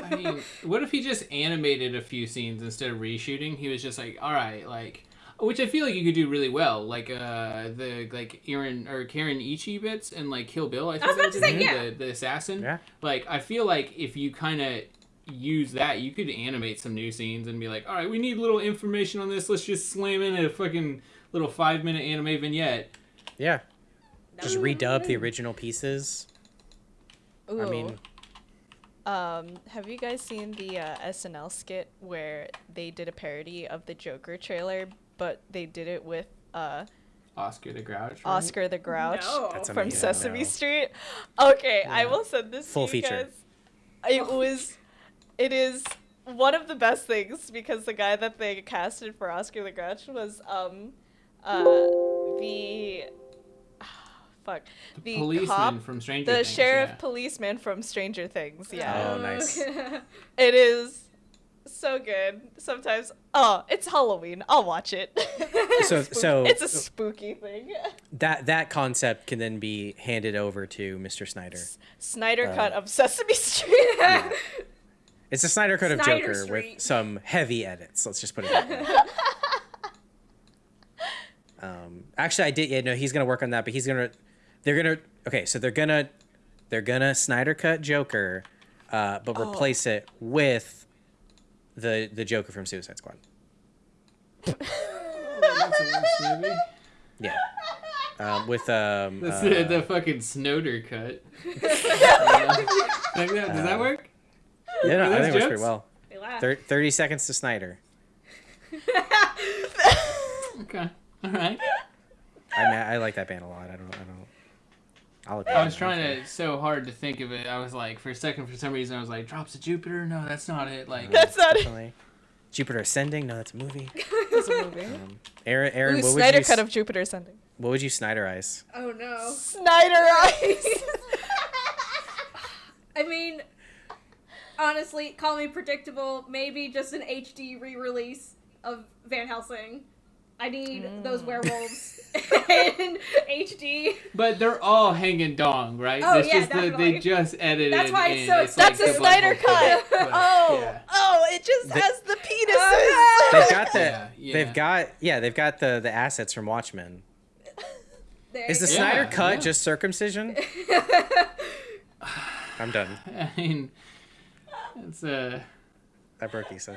I mean, what if he just animated a few scenes instead of reshooting? He was just like, all right, like, which I feel like you could do really well, like uh the like Aaron or Karen Ichi bits and like Kill Bill. I, think was about that to say, yeah. the, the assassin. Yeah. Like, I feel like if you kind of use that, you could animate some new scenes and be like, all right, we need little information on this. Let's just slam in a fucking little five minute anime vignette. Yeah, just That would be redub the original pieces. Ooh. I mean, Um, have you guys seen the uh, SNL skit where they did a parody of the Joker trailer, but they did it with uh, Oscar the Grouch. right? Oscar the Grouch No. From amazing. Sesame No. Street? Okay, I will send this Full to you feature. guys. It was, it is one of the best things because the guy that they casted for Oscar the Grouch was um, uh, the. Fuck. The, Policeman cop, from Stranger the Things. sheriff yeah. policeman from Stranger Things. Yeah. Oh, nice. It is so good. Sometimes, oh, it's Halloween. I'll watch it. So- Spook- so- it's a spooky thing. that that concept can then be handed over to Mr. Snyder. Snyder Uh, cut of Sesame Street. Yeah. It's a Snyder cut of Snyder Joker Street. with some heavy edits. Let's just put it that way. um, actually, I did. Yeah, no, he's gonna work on that, but he's gonna. They're gonna. Okay, so they're gonna. They're gonna Snyder cut Joker, uh, but Oh. replace it with the the Joker from Suicide Squad. That's a worse movie. Yeah. Um, with um. That's uh, the, the fucking Snowder cut. like that, does that Uh, work? yeah, no, I those think it works pretty well. Thir- Thirty seconds to Snyder. Okay. All right. I mean, I like that band a lot. I don't. I don't. I'll I was trying to so hard to think of it. I was like, for a second, for some reason, I was like, drops of Jupiter. No, that's not it. Like, That's not it. Definitely. Jupiter Ascending. No, that's a movie. It's a movie. Um, Aaron, Aaron, Ooh, what would Snyder you cut s- of Jupiter Ascending. what would you Snyderize? Oh no. Snyder Eyes. I mean, honestly, call me predictable. Maybe just an HD re-release of Van Helsing. I need those Mm. werewolves in HD. but they're all hanging dong, right? Oh, it's yeah, just that definitely. they just edited. That's why it's so- it's That's like a the Snyder butthole cut. but, Oh, yeah. oh, it just They- has the penises. Oh, They've got the. Yeah, yeah. They've got yeah. They've got the the assets from Watchmen. There Is the you. Snyder cut yeah. just circumcision? I'm done. I mean, it's uh a, I broke Issa.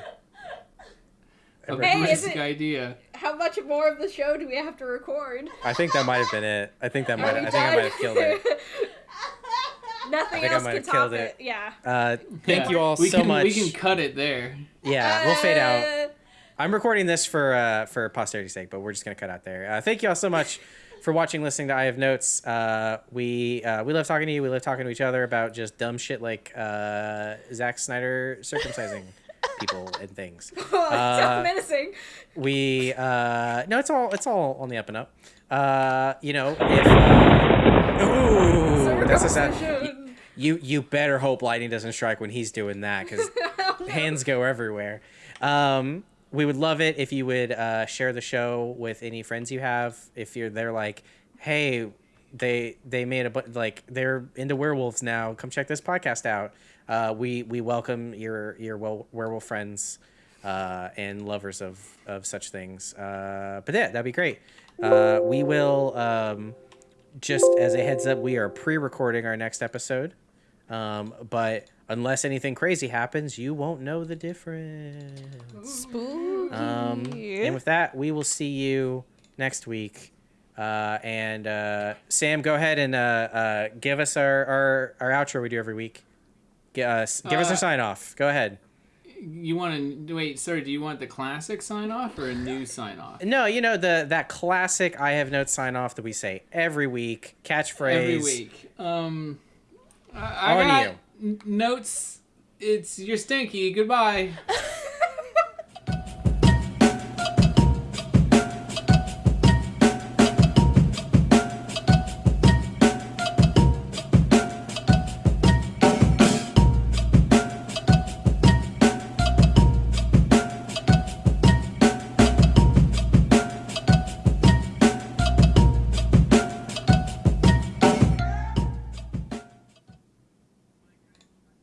I, a broke Hey, Issa. is it- idea. How much more of the show do we have to record? I think that might have been it. I think that might. I think I might have killed it. done? Nothing I think I else might can have top killed it. it. Yeah. Uh, thank Yeah. you all we so can, much. We can cut it there. Yeah, we'll fade out. Uh, I'm recording this for uh, for posterity's sake, but we're just gonna cut out there. Uh, thank you all so much for watching, listening to I Have Notes. Uh, we uh, we love talking to you. We love talking to each other about just dumb shit like uh, Zack Snyder circumcising people and things. Oh, Uh, menacing. We uh, no, it's all it's all on the up and up. Uh, you know, if uh, ooh, that's a sad. You you better hope lightning doesn't strike when he's doing that because no. hands go everywhere. Um, we would love it if you would uh, share the show with any friends you have. If you're they're like, hey, they they made a like they're into werewolves now. Come check this podcast out. Uh, we we welcome your your werewolf friends uh, and lovers of of such things. Uh, but yeah, that'd be great. Uh, we will um, just as a heads up, we are pre-recording our next episode. Um, but unless anything crazy happens, you won't know the difference. Spooky. Um, and with that, we will see you next week. Uh, and uh, Sam, go ahead and uh, uh, give us our, our, our outro we do every week. G- uh, give us a sign off. Go ahead. You want to wait, Sorry, Do you want the classic sign off or a new sign off? No, you know the that classic I have notes sign off that we say every week. Catchphrase. Every week. Um, I, I On got you. notes. It's you're stinky. Goodbye.